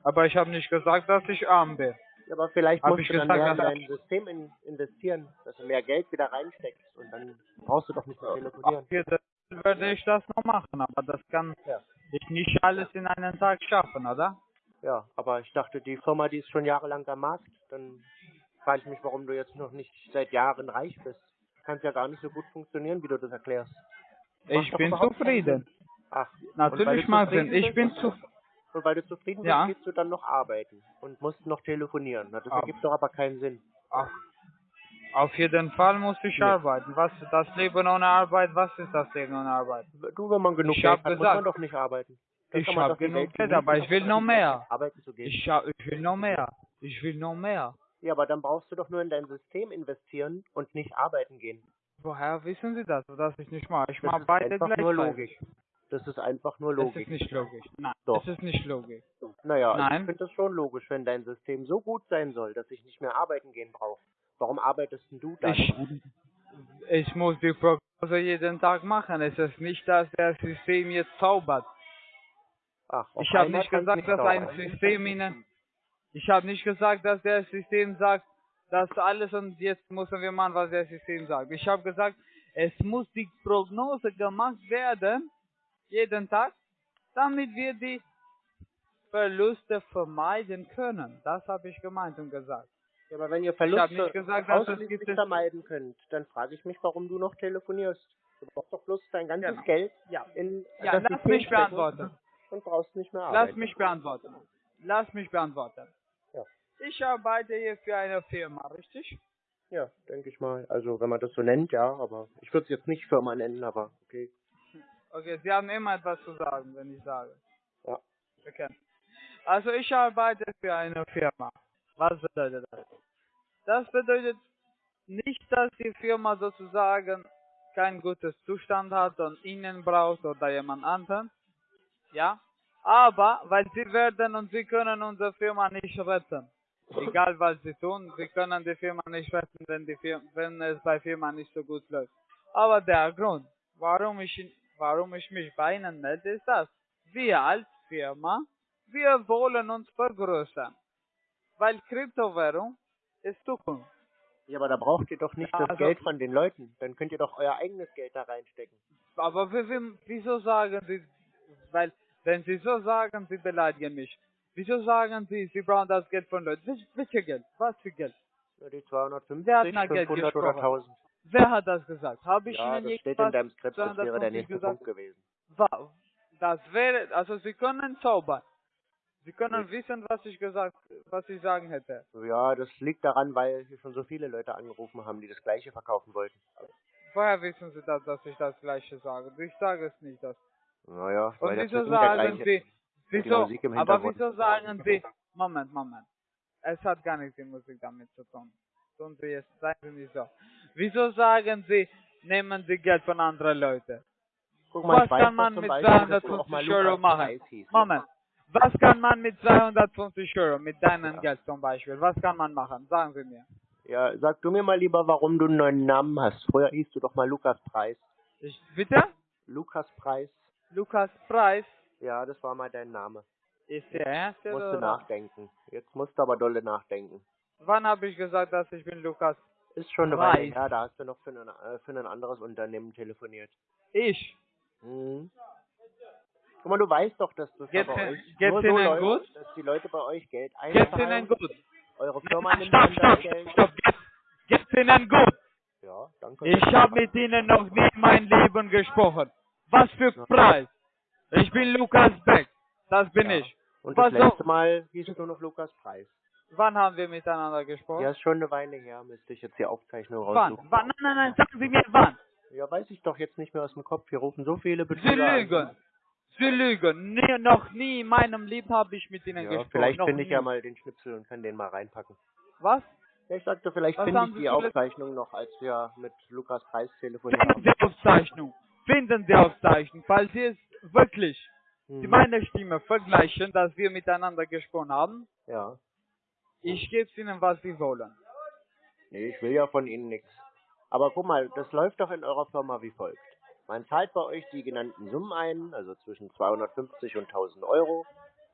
Aber ich habe nicht gesagt, dass ich arm bin. Ja, aber vielleicht Hab musst ich du dann gesagt, mehr in dein System in, investieren, dass du mehr Geld wieder reinsteckst und dann brauchst du doch nicht mehr telefonieren. Hier werde ich das noch machen, aber das kann ich nicht alles in einem Tag schaffen, oder? Ja, aber ich dachte, die Firma, die ist schon jahrelang am Markt, dann frage ich mich, warum du jetzt noch nicht seit Jahren reich bist. Kann ja gar nicht so gut funktionieren, wie du das erklärst. Macht Ich bin zufrieden. Sinn. Ach, Natürlich, Martin, zufrieden ich bin und- zu- Und weil du zufrieden Ja. bist, gehst du dann noch arbeiten und musst noch telefonieren. Na, das Ah. ergibt doch aber keinen Sinn. Ach, auf jeden Fall muss ich Nee. arbeiten. Was das Leben ohne Arbeit? Was ist das Leben ohne Arbeit? Du, wenn man genug ich Geld hat, muss man gesagt, doch nicht arbeiten. Ich habe genug Geld, aber ich will noch mehr. Arbeiten zu gehen. Ich, ich will noch mehr. Ich will noch mehr. Ja, aber dann brauchst du doch nur in dein System investieren und nicht arbeiten gehen. Woher wissen Sie das, dass ich nicht mache? Ich Das mache ist beide einfach nur. Logik. Das ist einfach nur Es Logik. ist nicht logisch. Nein, Doch. es ist nicht logisch. Naja, Nein. ich finde das schon logisch, wenn dein System so gut sein soll, dass ich nicht mehr arbeiten gehen brauche. Warum arbeitest denn du dann? Ich, ich muss die Prognose jeden Tag machen. Es ist nicht, dass das System jetzt zaubert. Ach, Ich habe nicht gesagt, dass ein. System Ihnen. Ich habe nicht gesagt, dass das System sagt, dass alles und jetzt müssen wir machen, was das System sagt. Ich habe gesagt, es muss die Prognose gemacht werden, jeden Tag, damit wir die Verluste vermeiden können. Das habe ich gemeint und gesagt. Ja, aber wenn ihr Verluste nicht gesagt, dass es ausschließlich vermeiden könnt, dann frage ich mich, warum du noch telefonierst. Du brauchst doch bloß dein ganzes Genau. Geld Ja. in Ja, das lass System mich beantworten. Und brauchst nicht mehr Lass arbeiten. mich beantworten. Lass mich beantworten. Ja. Ich arbeite hier für eine Firma, richtig? Ja, denke ich mal. Also wenn man das so nennt, ja, aber ich würde es jetzt nicht Firma nennen, aber okay. Okay, Sie haben immer etwas zu sagen, wenn ich sage. Ja. Okay. Also ich arbeite für eine Firma. Was bedeutet das? Das bedeutet nicht, dass die Firma sozusagen kein gutes Zustand hat und Ihnen braucht oder jemand anderen. Ja. Aber, weil Sie werden und Sie können unsere Firma nicht retten. Egal was Sie tun, Sie können die Firma nicht retten, wenn, die Firma, wenn es bei Firma nicht so gut läuft. Aber der Grund, warum ich, warum ich mich bei Ihnen melde, ist das. Wir als Firma, wir wollen uns vergrößern. Weil Kryptowährung ist Zukunft. Ja, aber da braucht ihr doch nicht Ja, das also- Geld von den Leuten. Dann könnt ihr doch euer eigenes Geld da reinstecken. Aber wie, wie, wieso sagen Sie, weil, wenn Sie so sagen, Sie beleidigen mich. Wieso sagen Sie, Sie brauchen das Geld von Leuten? Wel- Welches Geld? Was für Geld? Ja, die 250, Wer hat nach Geld 500 oder gesprochen? 1000. Wer hat das gesagt? Habe ich Ja, Ihnen das steht in deinem Skript, das wäre der 250 nächste gesagt? Punkt gewesen. Das wäre, also Sie können zaubern. Sie können wissen, was ich gesagt, was ich sagen hätte. Ja, das liegt daran, weil hier schon so viele Leute angerufen haben, die das gleiche verkaufen wollten. Woher wissen Sie das, dass ich das Gleiche sage? Ich sage es nicht. Das. Naja, weil Und wieso sagen Sie, wieso, aber wieso sagen Sie, Moment, Moment, es hat gar nichts die Musik damit zu tun. Tun Sie es, sagen Sie nicht so. Wieso sagen Sie, nehmen Sie Geld von anderen Leuten? Guck mal, Was kann man mit Beispiel, dass du auch mal 250 Euro machen? Hieß. Moment, was kann man mit 250 Euro, mit deinem Geld zum Beispiel, was kann man machen? Sagen Sie mir. Ja, sag du mir mal lieber, warum du einen neuen Namen hast. Früher hieß du doch mal Lukas Preis. Ich, bitte? Lukas Preis. Lukas Preis. Ja, das war mal dein Name. Ist der ernst? jetzt, Musst du nachdenken. Jetzt musst du aber dolle nachdenken. Wann habe ich gesagt, dass ich bin Lukas? Ist schon eine Weile her, da hast du noch für ein, äh, für ein anderes Unternehmen telefoniert. Ich? Mhm. Guck mal, du weißt doch, dass das Geht's bei euch geht's nur so läuft, gut? dass die Leute bei euch Geld Geht's Ihnen einzahlen. gut? Eure Firma nimmt stopp, stopp, Geld. stopp, geht's, geht's Ihnen gut? Ja, danke. Ich habe mit Ihnen noch nie mein Leben gesprochen. Was für Preis? Ich bin Lukas Beck. Das bin Ja. ich. Und Was das letzte Mal hieß du noch Lukas Preis. Wann haben wir miteinander gesprochen? Ja, ist schon eine Weile her, müsste ich jetzt die Aufzeichnung wann? raussuchen. wann? Nein, nein, nein, sagen Sie mir wann. Ja, weiß ich doch jetzt nicht mehr aus dem Kopf. Hier rufen so viele Sie Betrüger an. lügen. Sie lügen. Nee, noch nie in meinem Leben habe ich mit Ihnen Ja, gesprochen. vielleicht finde ich nie. ja mal den Schnipsel und kann den mal reinpacken. Was? Ja, ich sagte, vielleicht finde ich Sie die Aufzeichnung noch, als wir mit Lukas Preis telefoniert haben. Sie Aufzeichnung. Finden Sie Aufzeichnung. Falls Sie es wirklich, Mhm. Meine Stimme vergleichen, dass wir miteinander gesprochen haben, Ja. ich gebe Ihnen, was Sie wollen. Nee, ich will ja von Ihnen nichts. Aber guck mal, das läuft doch in eurer Firma wie folgt. Man zahlt bei euch die genannten Summen ein, also zwischen 250 und 1000 Euro.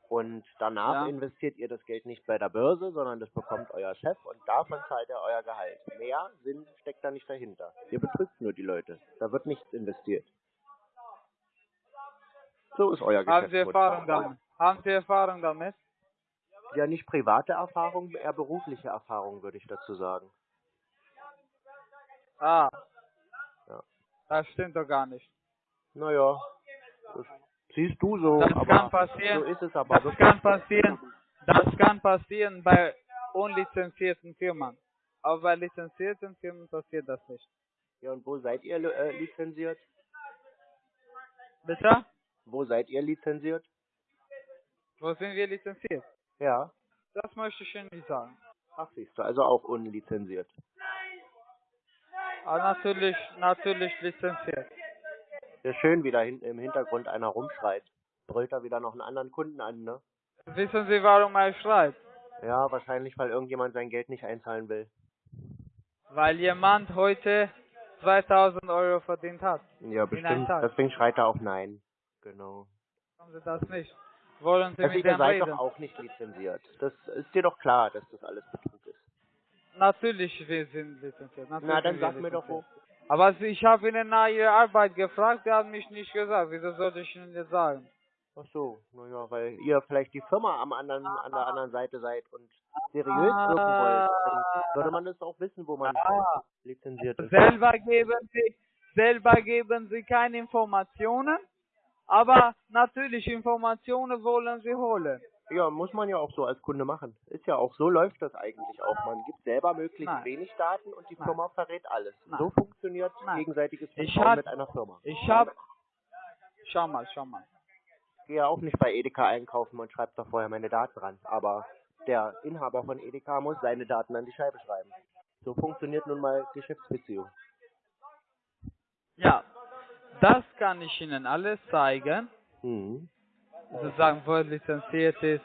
Und danach Ja. investiert ihr das Geld nicht bei der Börse, sondern das bekommt euer Chef und davon zahlt er euer Gehalt. Mehr Sinn steckt da nicht dahinter. Ihr betrügt nur die Leute. Da wird nichts investiert. So ist euer Haben Sie. Erfahrung damit? Haben Sie Erfahrung damit? Ja, nicht private Erfahrung, eher berufliche Erfahrung, würde ich dazu sagen. Ah. Ja. Das stimmt doch gar nicht. Naja, das siehst du so, Das aber kann passieren. so ist es aber Das wirklich. kann passieren. Das kann passieren bei unlizenzierten Firmen. Aber bei lizenzierten Firmen passiert das nicht. Ja, und wo seid ihr äh, lizenziert? Bitte? Wo seid ihr lizenziert? Wo sind wir lizenziert? Ja. Das möchte ich Ihnen nicht sagen. Ach, siehst du, also auch unlizenziert. Aber natürlich, natürlich lizenziert. Ja, schön, wie da hinten im Hintergrund einer rumschreit. Brüllt da wieder noch einen anderen Kunden an, ne? Wissen Sie, warum er schreit? Ja, wahrscheinlich, weil irgendjemand sein Geld nicht einzahlen will. Weil jemand heute 2000 Euro verdient hat. Ja, bestimmt. Deswegen schreit er auch nein. Genau. Haben Sie das nicht? Wollen Sie Also mit ihr seid reden? doch auch nicht lizenziert. Das ist dir doch klar, dass das alles Betrug ist. Natürlich, wir sind lizenziert. Natürlich Na, dann sag mir doch wo. Aber ich habe Ihnen nach Ihrer Arbeit gefragt, Sie haben mich nicht gesagt. Wieso sollte ich Ihnen jetzt sagen? Ach so, naja, weil ihr vielleicht die Firma am anderen, an der anderen Seite seid und seriös Ah. wirken wollt, dann würde man das auch wissen, wo man Ah. lizenziert ist. Selber geben Sie, selber geben Sie keine Informationen, aber natürlich Informationen wollen Sie holen. Ja, muss man ja auch so als Kunde machen. Ist ja auch, so läuft das eigentlich auch. Man gibt selber möglichst Nein. wenig Daten und die Nein. Firma verrät alles. Nein. So funktioniert Nein. gegenseitiges Vertrauen mit einer Firma. Ich habe, schau mal, schau mal. Ich gehe ja auch nicht bei Edeka einkaufen und schreibe da vorher meine Daten ran. Aber der Inhaber von Edeka muss seine Daten an die Scheibe schreiben. So funktioniert nun mal Geschäftsbeziehung. Ja, das kann ich Ihnen alles zeigen. Mhm. Sozusagen, wo er lizenziert ist,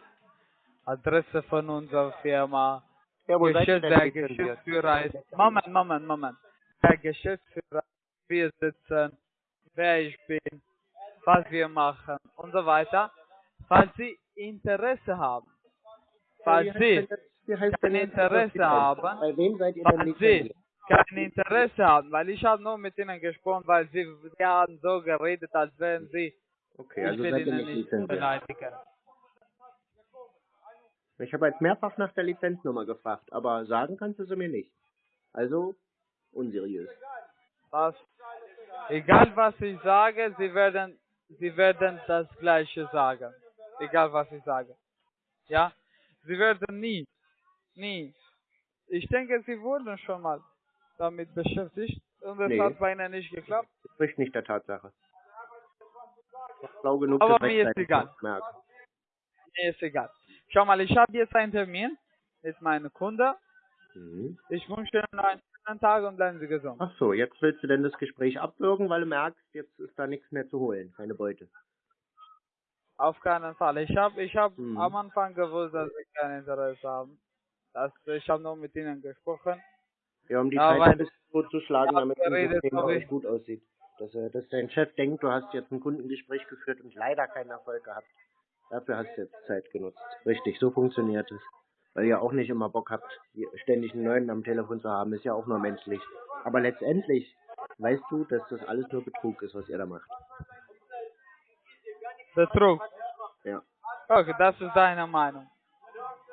Adresse von unserer Firma, Ja, Geschäft, der? Geschäftsführer ist. Moment, Moment, Moment. Der Geschäftsführer, wir sitzen, wer ich bin, was wir machen und so weiter. Falls Sie Interesse haben, falls Sie kein Interesse haben, falls? Sie kein Interesse haben, weil ich habe nur mit Ihnen gesprochen, weil Sie, Sie haben so geredet, als wären Sie, Okay, ich also seid ihr Ihnen nicht beleidigen. Ich habe jetzt mehrfach nach der Lizenznummer gefragt, aber sagen kannst du sie mir nicht. Also unseriös. Was? Egal was ich sage, Sie werden, Sie werden das Gleiche sagen. Egal was ich sage. Ja? Sie werden nie, nie. Ich denke, Sie wurden schon mal damit beschäftigt und es Nee. hat bei Ihnen nicht geklappt. Das spricht nicht der Tatsache. Schlau genug, Aber mir ist egal. zu. Mir ist egal. Schau mal, ich habe jetzt einen Termin mit meinem Kunde. Mhm. Ich wünsche Ihnen einen schönen Tag und bleiben Sie gesund. Ach so, jetzt willst du denn das Gespräch abwürgen, weil du merkst, jetzt ist da nichts mehr zu holen, keine Beute. Auf keinen Fall. Ich habe ich hab Mhm. am Anfang gewusst, dass Sie kein Interesse haben. Das, ich habe nur mit Ihnen gesprochen. Ja, um die Ja, Zeit ein bisschen totzuschlagen, Ja, damit das ich- gut aussieht. Dass, er, dass dein Chef denkt, du hast jetzt ein Kundengespräch geführt und leider keinen Erfolg gehabt. Dafür hast du jetzt Zeit genutzt. Richtig, so funktioniert es. Weil ihr auch nicht immer Bock habt, ständig einen neuen am Telefon zu haben, ist ja auch nur menschlich. Aber letztendlich weißt du, dass das alles nur Betrug ist, was ihr da macht. Betrug. Ja. Okay, das ist deine Meinung.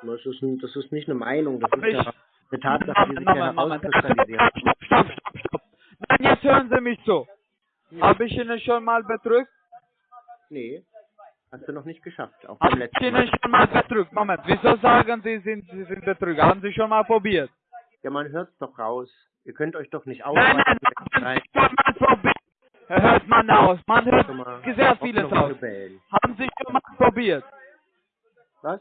Das ist, ein, das ist nicht eine Meinung, das Aber ist ja eine Tatsache, die sich Moment, herauskristallisiert. Stopp, stopp, stopp. Nein, jetzt hören Sie mich zu. Habe ich Ihnen schon mal betrügt? Nee, hast du noch nicht geschafft. Auch beim ich letzten Ihnen Mal. schon mal betrügt? Moment, wieso sagen Sie, sind, Sie sind Betrüger? Haben Sie schon mal probiert? Ja, man hört's doch raus. Ihr könnt euch doch nicht Nein, nein, ausweiten. Nein, Schon mal probiert. Hört man aus. Man hört sehr vieles aus. Haben Sie schon mal probiert? Was?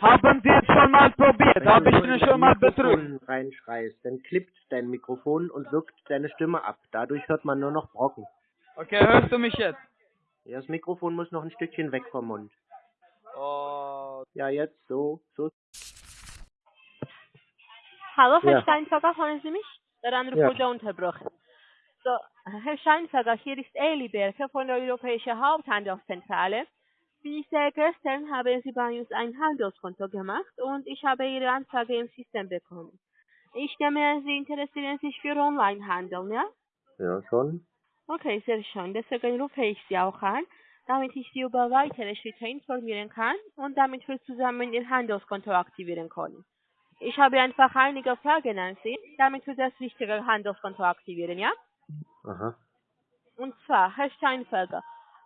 Haben Sie es schon mal probiert? Wenn Habe du ich so Ihnen schon mal betrügt? Mikrofon reinschreist, dann klippt dein Mikrofon und wirkt deine Stimme ab. Dadurch hört man nur noch Brocken. Okay, hörst du mich jetzt? Ja, das Mikrofon muss noch ein Stückchen weg vom Mund. Oh. Ja, jetzt so, so. Hallo, Herr Ja. Steinfagger, hören Sie mich? Der Anruf Ja. wurde unterbrochen. So, Herr Steinfagger, hier ist Eli Berke von der Europäischen Haupthandelszentrale. Wie sehr gestern haben Sie bei uns ein Handelskonto gemacht und ich habe Ihre Anfrage im System bekommen. Ich nehme an, Sie interessieren sich für Onlinehandel, ja? Ja, schon. Okay, sehr schön. Deswegen rufe ich Sie auch an, damit ich Sie über weitere Schritte informieren kann und damit wir zusammen Ihr Handelskonto aktivieren können. Ich habe einfach einige Fragen an Sie, damit wir das richtige Handelskonto aktivieren, ja? Aha. Und zwar, Herr Steinfelger,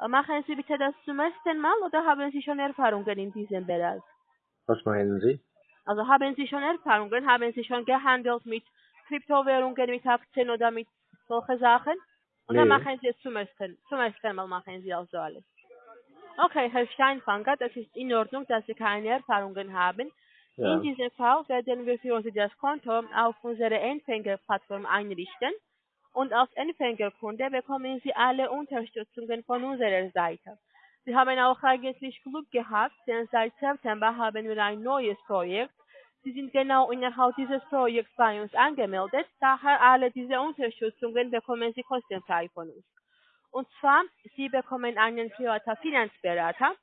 machen Sie bitte das zum ersten Mal oder haben Sie schon Erfahrungen in diesem Bereich? Was meinen Sie? Also haben Sie schon Erfahrungen, haben Sie schon gehandelt mit Kryptowährungen, mit Aktien oder mit solchen Sachen? Oder Nee. machen Sie es zum ersten, zum ersten Mal machen Sie also alles? Okay, Herr Steinfanger, das ist in Ordnung, dass Sie keine Erfahrungen haben. Ja. In diesem Fall werden wir für Sie das Konto auf unserer Empfängerplattform einrichten und als Empfängerkunde bekommen Sie alle Unterstützungen von unserer Seite. Sie haben auch eigentlich Glück gehabt, denn seit September haben wir ein neues Projekt. Sie sind genau innerhalb dieses Projekts bei uns angemeldet, daher alle diese Unterstützungen bekommen Sie kostenfrei von uns. Und zwar, Sie bekommen einen privaten Finanzberater.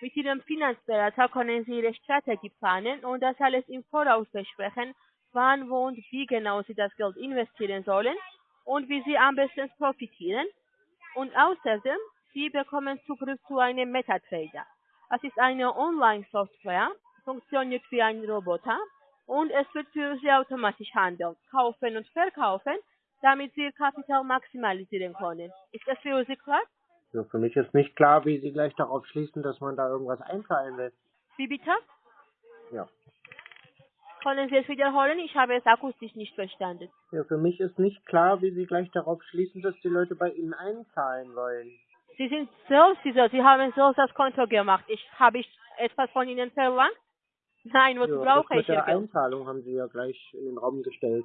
Mit Ihrem Finanzberater können Sie Ihre Strategie planen und das alles im Voraus besprechen, wann, wo und wie genau Sie das Geld investieren sollen und wie Sie am besten profitieren. Und außerdem, Sie bekommen Zugriff zu einem MetaTrader. Es ist eine Online-Software, funktioniert wie ein Roboter und es wird für Sie automatisch handeln, kaufen und verkaufen, damit Sie Ihr Kapital maximalisieren können. Ist das für Sie klar? Ja, für mich ist nicht klar, wie Sie gleich darauf schließen, dass man da irgendwas einzahlen will. Wie bitte? Ja. Können Sie es wiederholen? Ich habe es akustisch nicht verstanden. Ja, für mich ist nicht klar, wie Sie gleich darauf schließen, dass die Leute bei Ihnen einzahlen wollen. Sie sind selbst dieser, Sie haben selbst das Konto gemacht. Ich habe ich etwas von Ihnen verlangt? Nein, wozu ja, brauche das ich mit der? Einzahlung haben Sie ja gleich in den Raum gestellt.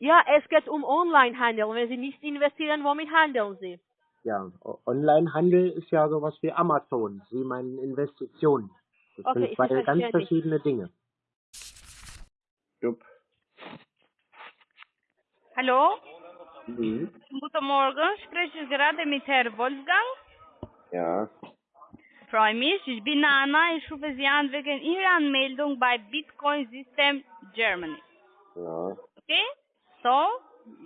Ja, es geht um Onlinehandel. Wenn Sie nicht investieren, womit handeln Sie? Ja, Onlinehandel ist ja sowas wie Amazon. Sie meinen Investitionen. Das Okay, sind zwei ganz verschiedene Dinge. Jupp. Hallo? Mhm. Guten Morgen, spreche ich gerade mit Herrn Wolfgang? Ja. Freue mich, ich bin Anna, ich rufe Sie an wegen Ihrer Anmeldung bei Bitcoin System Germany. Ja. Okay? So,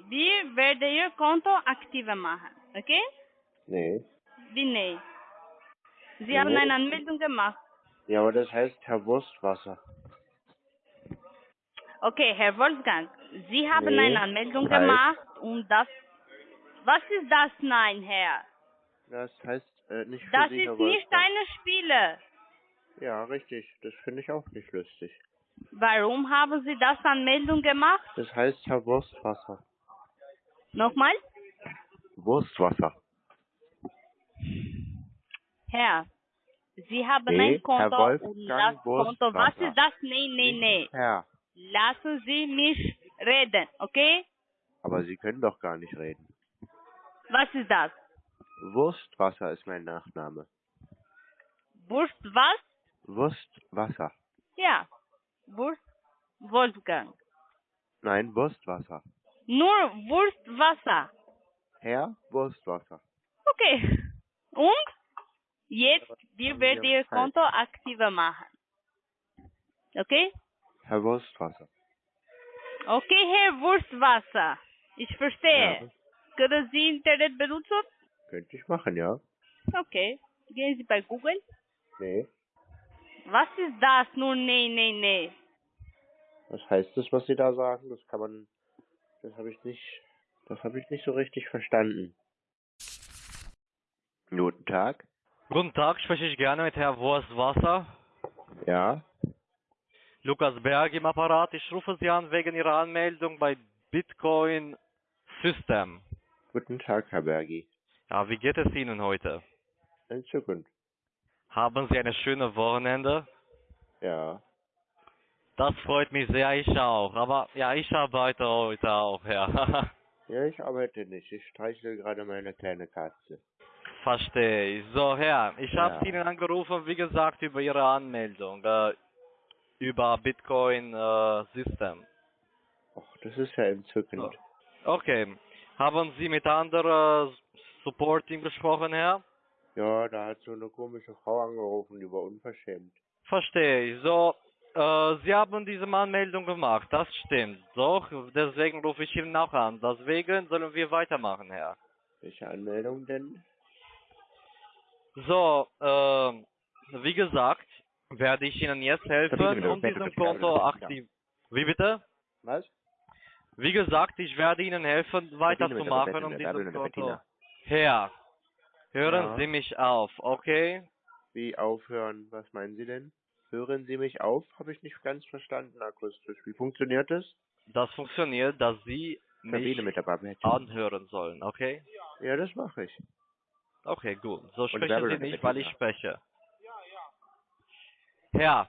wir werden Ihr Konto aktiver machen. Okay? Nee. Wie nee? Sie Nee. haben eine Anmeldung gemacht. Ja, aber das heißt Herr Wurstwasser. Okay, Herr Wolfgang, Sie haben Nee, eine Anmeldung heißt- gemacht und das... Was ist das Nein, Herr? Das heißt äh, nicht für Das Sie, Herr ist nicht eine Spiele. Ja, richtig. Das finde ich auch nicht lustig. Warum haben Sie das Anmeldung gemacht? Das heißt Herr Wurstwasser. Nochmal? Wurstwasser. Herr, Sie haben Nee, ein Herr Konto Wolfgang und das Konto. Was ist das? Nee, nee, nee. Herr. Lassen Sie mich reden, okay? Aber Sie können doch gar nicht reden. Was ist das? Wurstwasser ist mein Nachname. Wurst was? Wurstwasser. Ja. Wurst Wolfgang. Nein, Wurstwasser. Nur Wurstwasser. Herr Wurstwasser. Okay. Und jetzt, wir werden Ihr Konto aktiver machen. Okay? Herr Wurstwasser. Okay, Herr Wurstwasser. Ich verstehe. Können Sie Internet benutzen? Könnte ich machen, ja? Okay. Gehen Sie bei Google. Nee. Was ist das nun? Nee, nee, nee. Was heißt das, was Sie da sagen? Das kann man. Das habe ich nicht. Das habe ich nicht so richtig verstanden. Guten Tag. Guten Tag, spreche ich gerne mit Herrn Wurstwasser. Ja. Lukas Berg im Apparat. Ich rufe Sie an wegen Ihrer Anmeldung bei Bitcoin System. Guten Tag, Herr Bergi. Ja, wie geht es Ihnen heute? Entzückend. Haben Sie eine schöne Wochenende? Ja. Das freut mich sehr, ich auch. Aber ja, ich arbeite heute auch, ja. Ja, ich arbeite nicht. Ich streichle gerade meine kleine Katze. Verstehe ich. So, Herr, ich Ja. habe Ihnen angerufen, wie gesagt, über Ihre Anmeldung, äh, über Bitcoin äh, System. Och, das ist ja entzückend. Okay. Haben Sie mit anderen Supporting gesprochen, Herr? Ja, da hat so eine komische Frau angerufen, die war unverschämt. Verstehe ich. So, äh, Sie haben diese Anmeldung gemacht, das stimmt. Doch, deswegen rufe ich Ihnen auch an. Deswegen sollen wir weitermachen, Herr. Welche Anmeldung denn? So, äh, wie gesagt, werde ich Ihnen jetzt helfen, um diesem das Konto aktiv... Wie bitte? Was? Wie gesagt, ich werde Ihnen helfen, weiterzumachen, um dieses Konto... Herr, hören Ja. Sie mich auf, okay? Wie aufhören? Was meinen Sie denn? Hören Sie mich auf? Habe ich nicht ganz verstanden akustisch. Wie funktioniert das? Das funktioniert, dass Sie mich anhören sollen, okay? Ja, das mache ich. Okay, gut. So Und sprechen Sie nicht, weil ich spreche. Herr,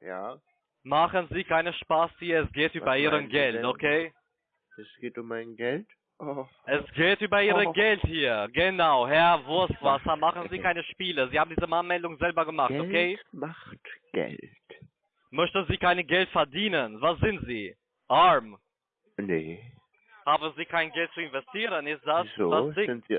Ja, machen Sie keine Spaß hier, es geht über meinen Ihren Geld, okay? es geht um mein Geld. Oh, Es geht über Ihre Oh. Geld hier. Genau, Herr Wurstwasser, machen Sie keine Spiele. Sie haben diese Anmeldung selber gemacht, Geld okay? macht Geld. Möchten Sie kein Geld verdienen? Was sind Sie? Arm? Nee. Haben Sie kein Geld zu investieren? Ist das Wieso? das? Sind Sie,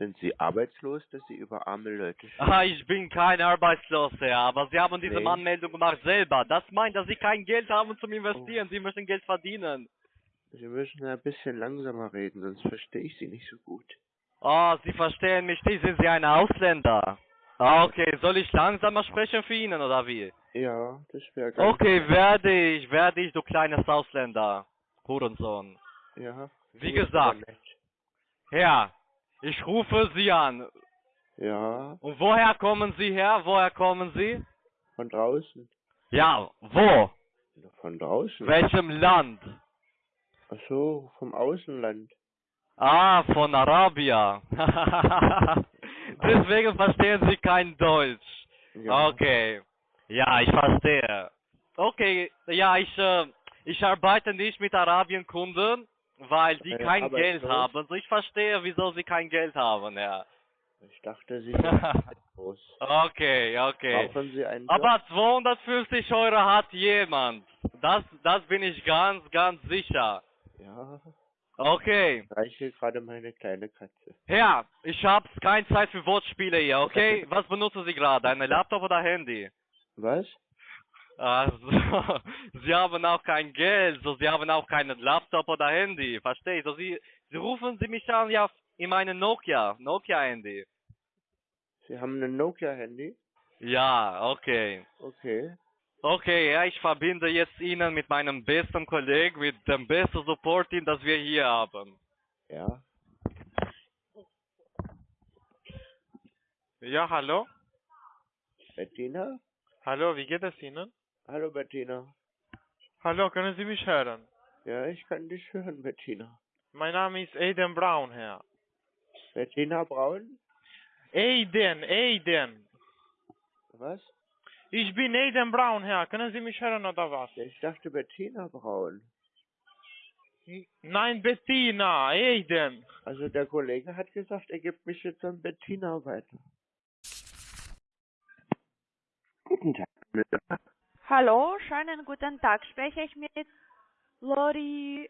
sind Sie arbeitslos, dass Sie über arme Leute schimpfen? Ah, ich bin kein Arbeitsloser, aber Sie haben diese Nee. Anmeldung gemacht selber. Das meint, dass Sie kein Geld haben zum Investieren. Oh. Sie möchten Geld verdienen. Sie müssen ein bisschen langsamer reden, sonst verstehe ich Sie nicht so gut. Oh, Sie verstehen mich nicht. Sind Sie ein Ausländer? Ah, okay. Soll ich langsamer sprechen für Ihnen, oder wie? Ja, das wäre ganz... Okay, werde ich, werde ich, du kleines Ausländer. Hurensohn. Ja. Wie gut, gesagt. Herr, ich rufe Sie an. Ja, Und woher kommen Sie her? Woher kommen Sie? von draußen. Ja, wo? Von draußen? Welchem Land? Ach so, vom Außenland. Ah, von Arabia. Deswegen verstehen Sie kein Deutsch. Ja. Okay. Ja, ich verstehe. Okay, ja, ich, äh, ich arbeite nicht mit Arabienkunden, weil die Äh, kein Geld haben. Also ich verstehe, wieso sie kein Geld haben, ja. Ich dachte, Sie sind groß. Okay, okay. Brauchen Sie einen Job? Aber 250 Euro hat jemand. Das, das bin ich ganz, ganz sicher. Ja, Okay. ich reiche gerade meine kleine Katze. Herr, ich habe keine Zeit für Wortspiele hier, okay? Was benutzen Sie gerade? Ein Laptop oder Handy? Was? Also, Sie haben auch kein Geld, so Sie haben auch keinen Laptop oder Handy, verstehe ich? So Sie, Sie rufen Sie mich an, ja, in meinem Nokia, Nokia-Handy. Sie haben ein Nokia-Handy? Ja, okay. Okay. Okay, ja, ich verbinde jetzt Ihnen mit meinem besten Kollegen, mit dem besten Support-Team, das wir hier haben. Ja. Ja, hallo? Bettina? Hallo, wie geht es Ihnen? Hallo, Bettina. Hallo, können Sie mich hören? Ja, ich kann dich hören, Bettina. Mein Name ist Aiden Brown, Herr. Bettina Braun? Aiden, Aiden. Was? Ich bin Aiden Brown, Herr. Können Sie mich hören oder was? Ich dachte Bettina Braun. Nein, Bettina, Aiden. Also der Kollege hat gesagt, er gibt mich jetzt an Bettina weiter. Guten Tag. Hallo, schönen guten Tag. Spreche ich mit Lori,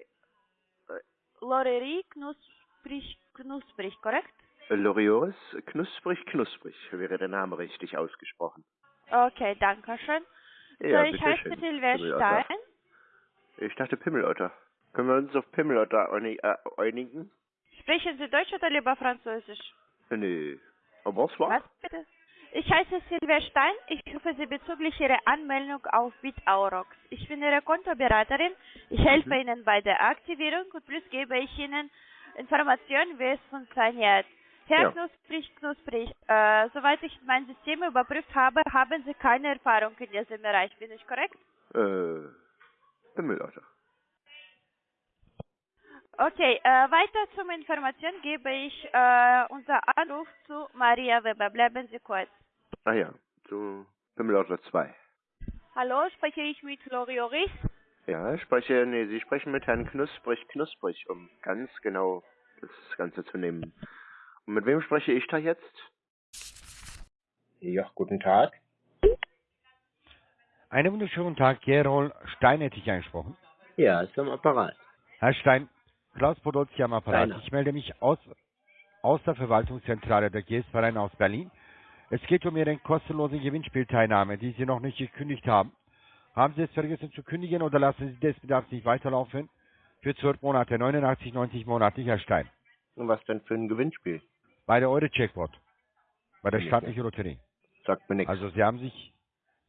äh, Lorerie Knus, knusprig, knusprig, korrekt? Lorioris, knusprig, knusprig wäre der Name richtig ausgesprochen. Okay, danke schön. Ja, so, ich heiße. Stein. Ich dachte Pimmelotter. Können wir uns auf Pimmelotter äh, einigen? Sprechen Sie Deutsch oder lieber Französisch? Nee. Aber was war? Was bitte? Ich heiße Silvia Stein. Ich rufe Sie bezüglich Ihrer Anmeldung auf BitAurox. Ich bin Ihre Kontoberaterin. Ich helfe Ihnen bei der Aktivierung und plus gebe ich Ihnen Informationen, wie es funktioniert. Herr Ja. Knusprig, Knusprig, äh, soweit ich mein System überprüft habe, haben Sie keine Erfahrung in diesem Bereich. Bin ich korrekt? Äh, Pimmelotter. Okay, äh, weiter zum Information gebe ich äh, unser Anruf zu Maria Weber. Bleiben Sie kurz. Ah ja, zu Pimmelotter 2. Hallo, spreche ich mit Lorioris? Ja, ich spreche, nee, Sie sprechen mit Herrn Knusprig, Knusprig, um ganz genau das Ganze zu nehmen. Und mit wem spreche ich da jetzt? Ja, guten Tag. Einen wunderschönen Tag, Gerol Stein hätte ich angesprochen. Ja, ist am Apparat. Herr Stein, Klaus Podolski am Apparat. Steiner. Ich melde mich aus, aus der Verwaltungszentrale der GS-Verein aus Berlin. Es geht um Ihre kostenlose Gewinnspielteilnahme, die Sie noch nicht gekündigt haben. Haben Sie es vergessen zu kündigen oder lassen Sie des Bedarfs nicht weiterlaufen? Für 12 Monate, 89, 90 monatlich, Herr Stein. Und was denn für ein Gewinnspiel? Bei der Euro-Checkpot. Bei der staatlichen Lotterie. Sagt mir nichts. Also Sie haben sich,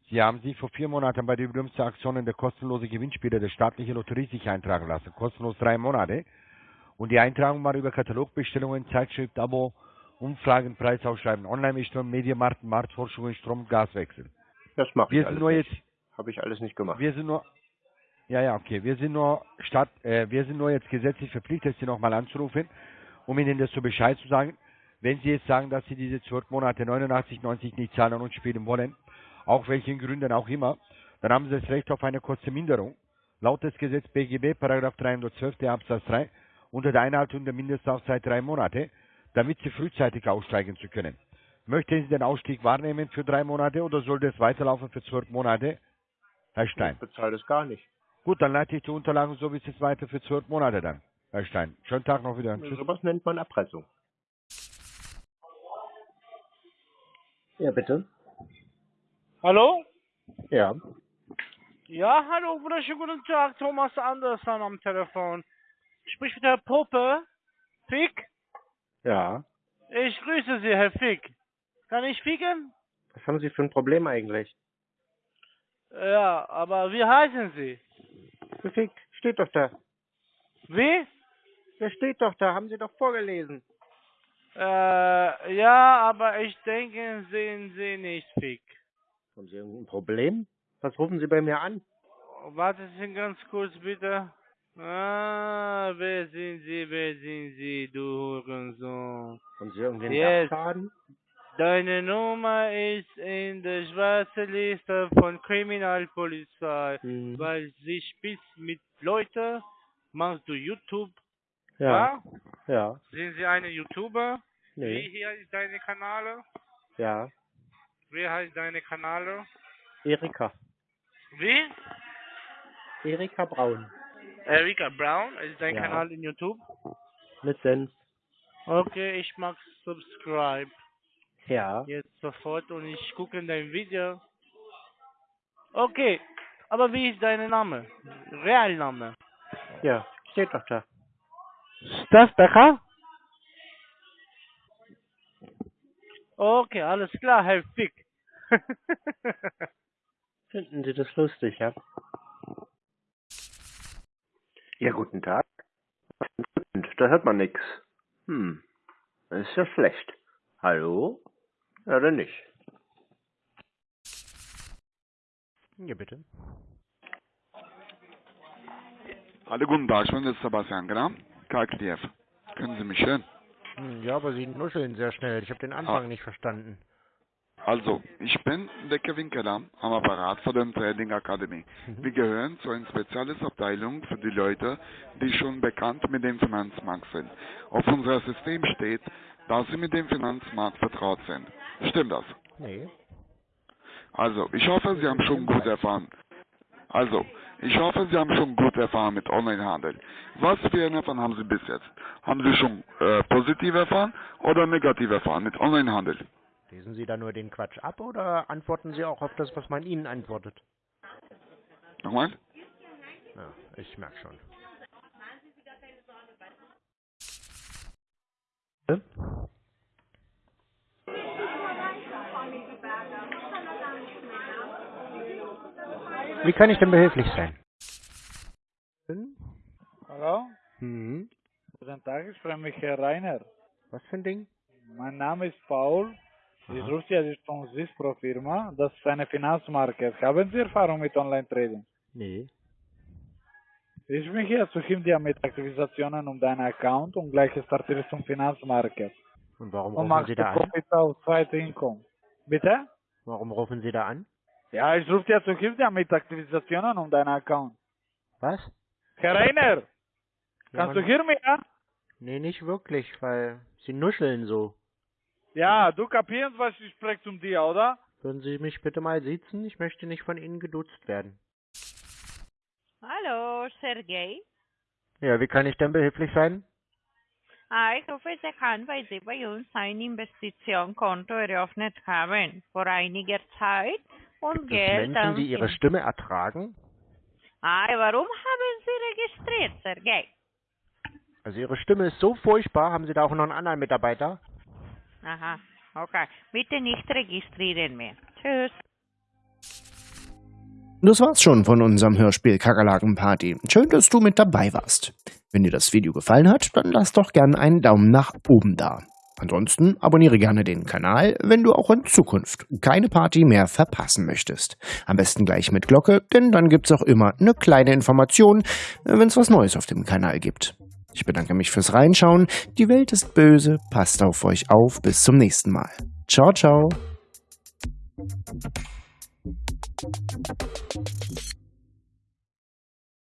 Sie haben sich vor vier Monaten bei der berühmten Aktion in der kostenlose Gewinnspiele der staatlichen Lotterie sich eintragen lassen. Kostenlos drei Monate. Und die Eintragung war über Katalogbestellungen, Zeitschrift, Abo, Umfragen, Preisausschreiben, Online-Mischung, Medienmarkt, Marktforschungen, Strom, Gaswechsel. Das mache Wir ich sind alles nur nicht. jetzt, Habe ich alles nicht gemacht. wir sind nur, ja, ja, okay, wir sind nur statt, äh, wir sind nur jetzt gesetzlich verpflichtet, Sie nochmal anzurufen, um Ihnen das so Bescheid zu sagen. Wenn Sie jetzt sagen, dass Sie diese zwölf Monate 89, 90 nicht zahlen und spielen wollen, auch welchen Gründen auch immer, dann haben Sie das Recht auf eine Kostenminderung. Laut des Gesetz BGB, Paragraph 312 der Absatz 3, unter der Einhaltung der Mindestlaufzeit drei Monate, damit Sie frühzeitig aussteigen zu können. Möchten Sie den Ausstieg wahrnehmen für drei Monate oder soll das weiterlaufen für zwölf Monate? Herr Stein. Ich bezahle das gar nicht. Gut, dann leite ich die Unterlagen so wie es ist weiter für zwölf Monate dann. Herr Stein. Schönen Tag noch wieder. Tschüss. Sowas nennt man Erpressung. Ja, bitte. Hallo? Ja. Ja, hallo, wunderschönen guten Tag, Thomas Andersson am Telefon. Sprich mit Herr Poppe. Fick? Ja. Ich grüße Sie, Herr Fick. Kann ich ficken? Was haben Sie für ein Problem eigentlich? Ja, aber wie heißen Sie? Fick, steht doch da. Wie? Der steht doch da, haben Sie doch vorgelesen. Äh, ja, aber ich denke, sehen Sie nicht Fick. Haben Sie irgendein Problem? Was rufen Sie bei mir an? Warten Sie ganz kurz bitte. Ah, wer sind Sie, wer sind Sie, du Hurensohn? Haben Sie irgendeinen Jetzt. Sachschaden? Deine Nummer ist in der schwarzen Liste von Kriminalpolizei, Mhm. weil sie spitzt mit Leuten. Machst du YouTube? Ja. Ja. Sind Sie eine YouTuber? Wie Nee. hier ist deine Kanäle? Ja. Wie heißt deine Kanäle? Erika. Wie? Erika Braun. Erika Brown ist dein Ja. Kanal in YouTube? Mit. Okay, ich mach Subscribe Ja. jetzt sofort und ich gucke dein Video. Okay, aber wie ist dein Name? Realname? Ja, steht doch da. Steph Becker? Okay, alles klar, Herr Fick. Finden Sie das lustig, ja? Ja, guten Tag. Da hört man nix. Hm, das ist ja schlecht. Hallo? Ja, dann nicht. Ja, bitte. Hallo, guten Tag, ich bin der Sebastian, genau? KKDF. Können Sie mich hören? Hm, Ja, aber Sie nuscheln sehr schnell. Ich habe den Anfang Ah. nicht verstanden. Also, ich bin der Kevin Keller am Apparat von der Trading Academy. Mhm. Wir gehören zu einer speziellen Abteilung für die Leute, die schon bekannt mit dem Finanzmarkt sind. Auf unserem System steht, dass sie mit dem Finanzmarkt vertraut sind. Stimmt das? Nee. Also, ich hoffe, Sie haben schon gut erfahren. Also, Ich hoffe, Sie haben schon gut erfahren mit Onlinehandel. Was für eine Erfahrung haben Sie bis jetzt? Haben Sie schon äh, positiv erfahren oder negativ erfahren mit Onlinehandel? Lesen Sie da nur den Quatsch ab oder antworten Sie auch auf das, was man Ihnen antwortet? Nochmal? Ja, ich merke schon. Wie kann ich denn behilflich sein? Hallo? Mhm. Guten Tag, ich spreche mich Herr Rainer. Was für ein Ding? Mein Name ist Paul. Ich rufe Sie also von Sispro Firma. Das ist eine Finanzmarke. Haben Sie Erfahrung mit Online-Trading? Nee. Ich bin hier zu Hindia mit Aktivisationen um deinen Account und gleich startierst zum Finanzmarket. Und warum Und rufen Sie da an? Profit auf zweite Income. Bitte? Warum rufen Sie da an? Ja, ich rufe dir zu Hindia mit Aktivisationen um deinen Account. Was? Herr Rainer! Ja, Kannst du hören mich, ja? Nee, nicht wirklich, weil Sie nuscheln so. Ja, du kapierst, was ich spreche zum dir, oder? Würden Sie mich bitte mal siezen? Ich möchte nicht von Ihnen geduzt werden. Hallo, Sergej. Ja, wie kann ich denn behilflich sein? Ah, ich rufe Sie an, weil Sie bei uns ein Investitionskonto eröffnet haben. Vor einiger Zeit. Und Gibt es Geld Menschen, an die ihre Stimme ertragen? Ah, warum haben Sie registriert, Sergej? Also Ihre Stimme ist so furchtbar. Haben Sie da auch noch einen anderen Mitarbeiter? Aha, okay. Bitte nicht registrieren mehr. Tschüss. Das war's schon von unserem Hörspiel Kakerlaken-Party. Schön, dass du mit dabei warst. Wenn dir das Video gefallen hat, dann lass doch gerne einen Daumen nach oben da. Ansonsten abonniere gerne den Kanal, wenn du auch in Zukunft keine Party mehr verpassen möchtest. Am besten gleich mit Glocke, denn dann gibt's auch immer eine kleine Information, wenn es was Neues auf dem Kanal gibt. Ich bedanke mich fürs Reinschauen. Die Welt ist böse. Passt auf euch auf. Bis zum nächsten Mal. Ciao, ciao.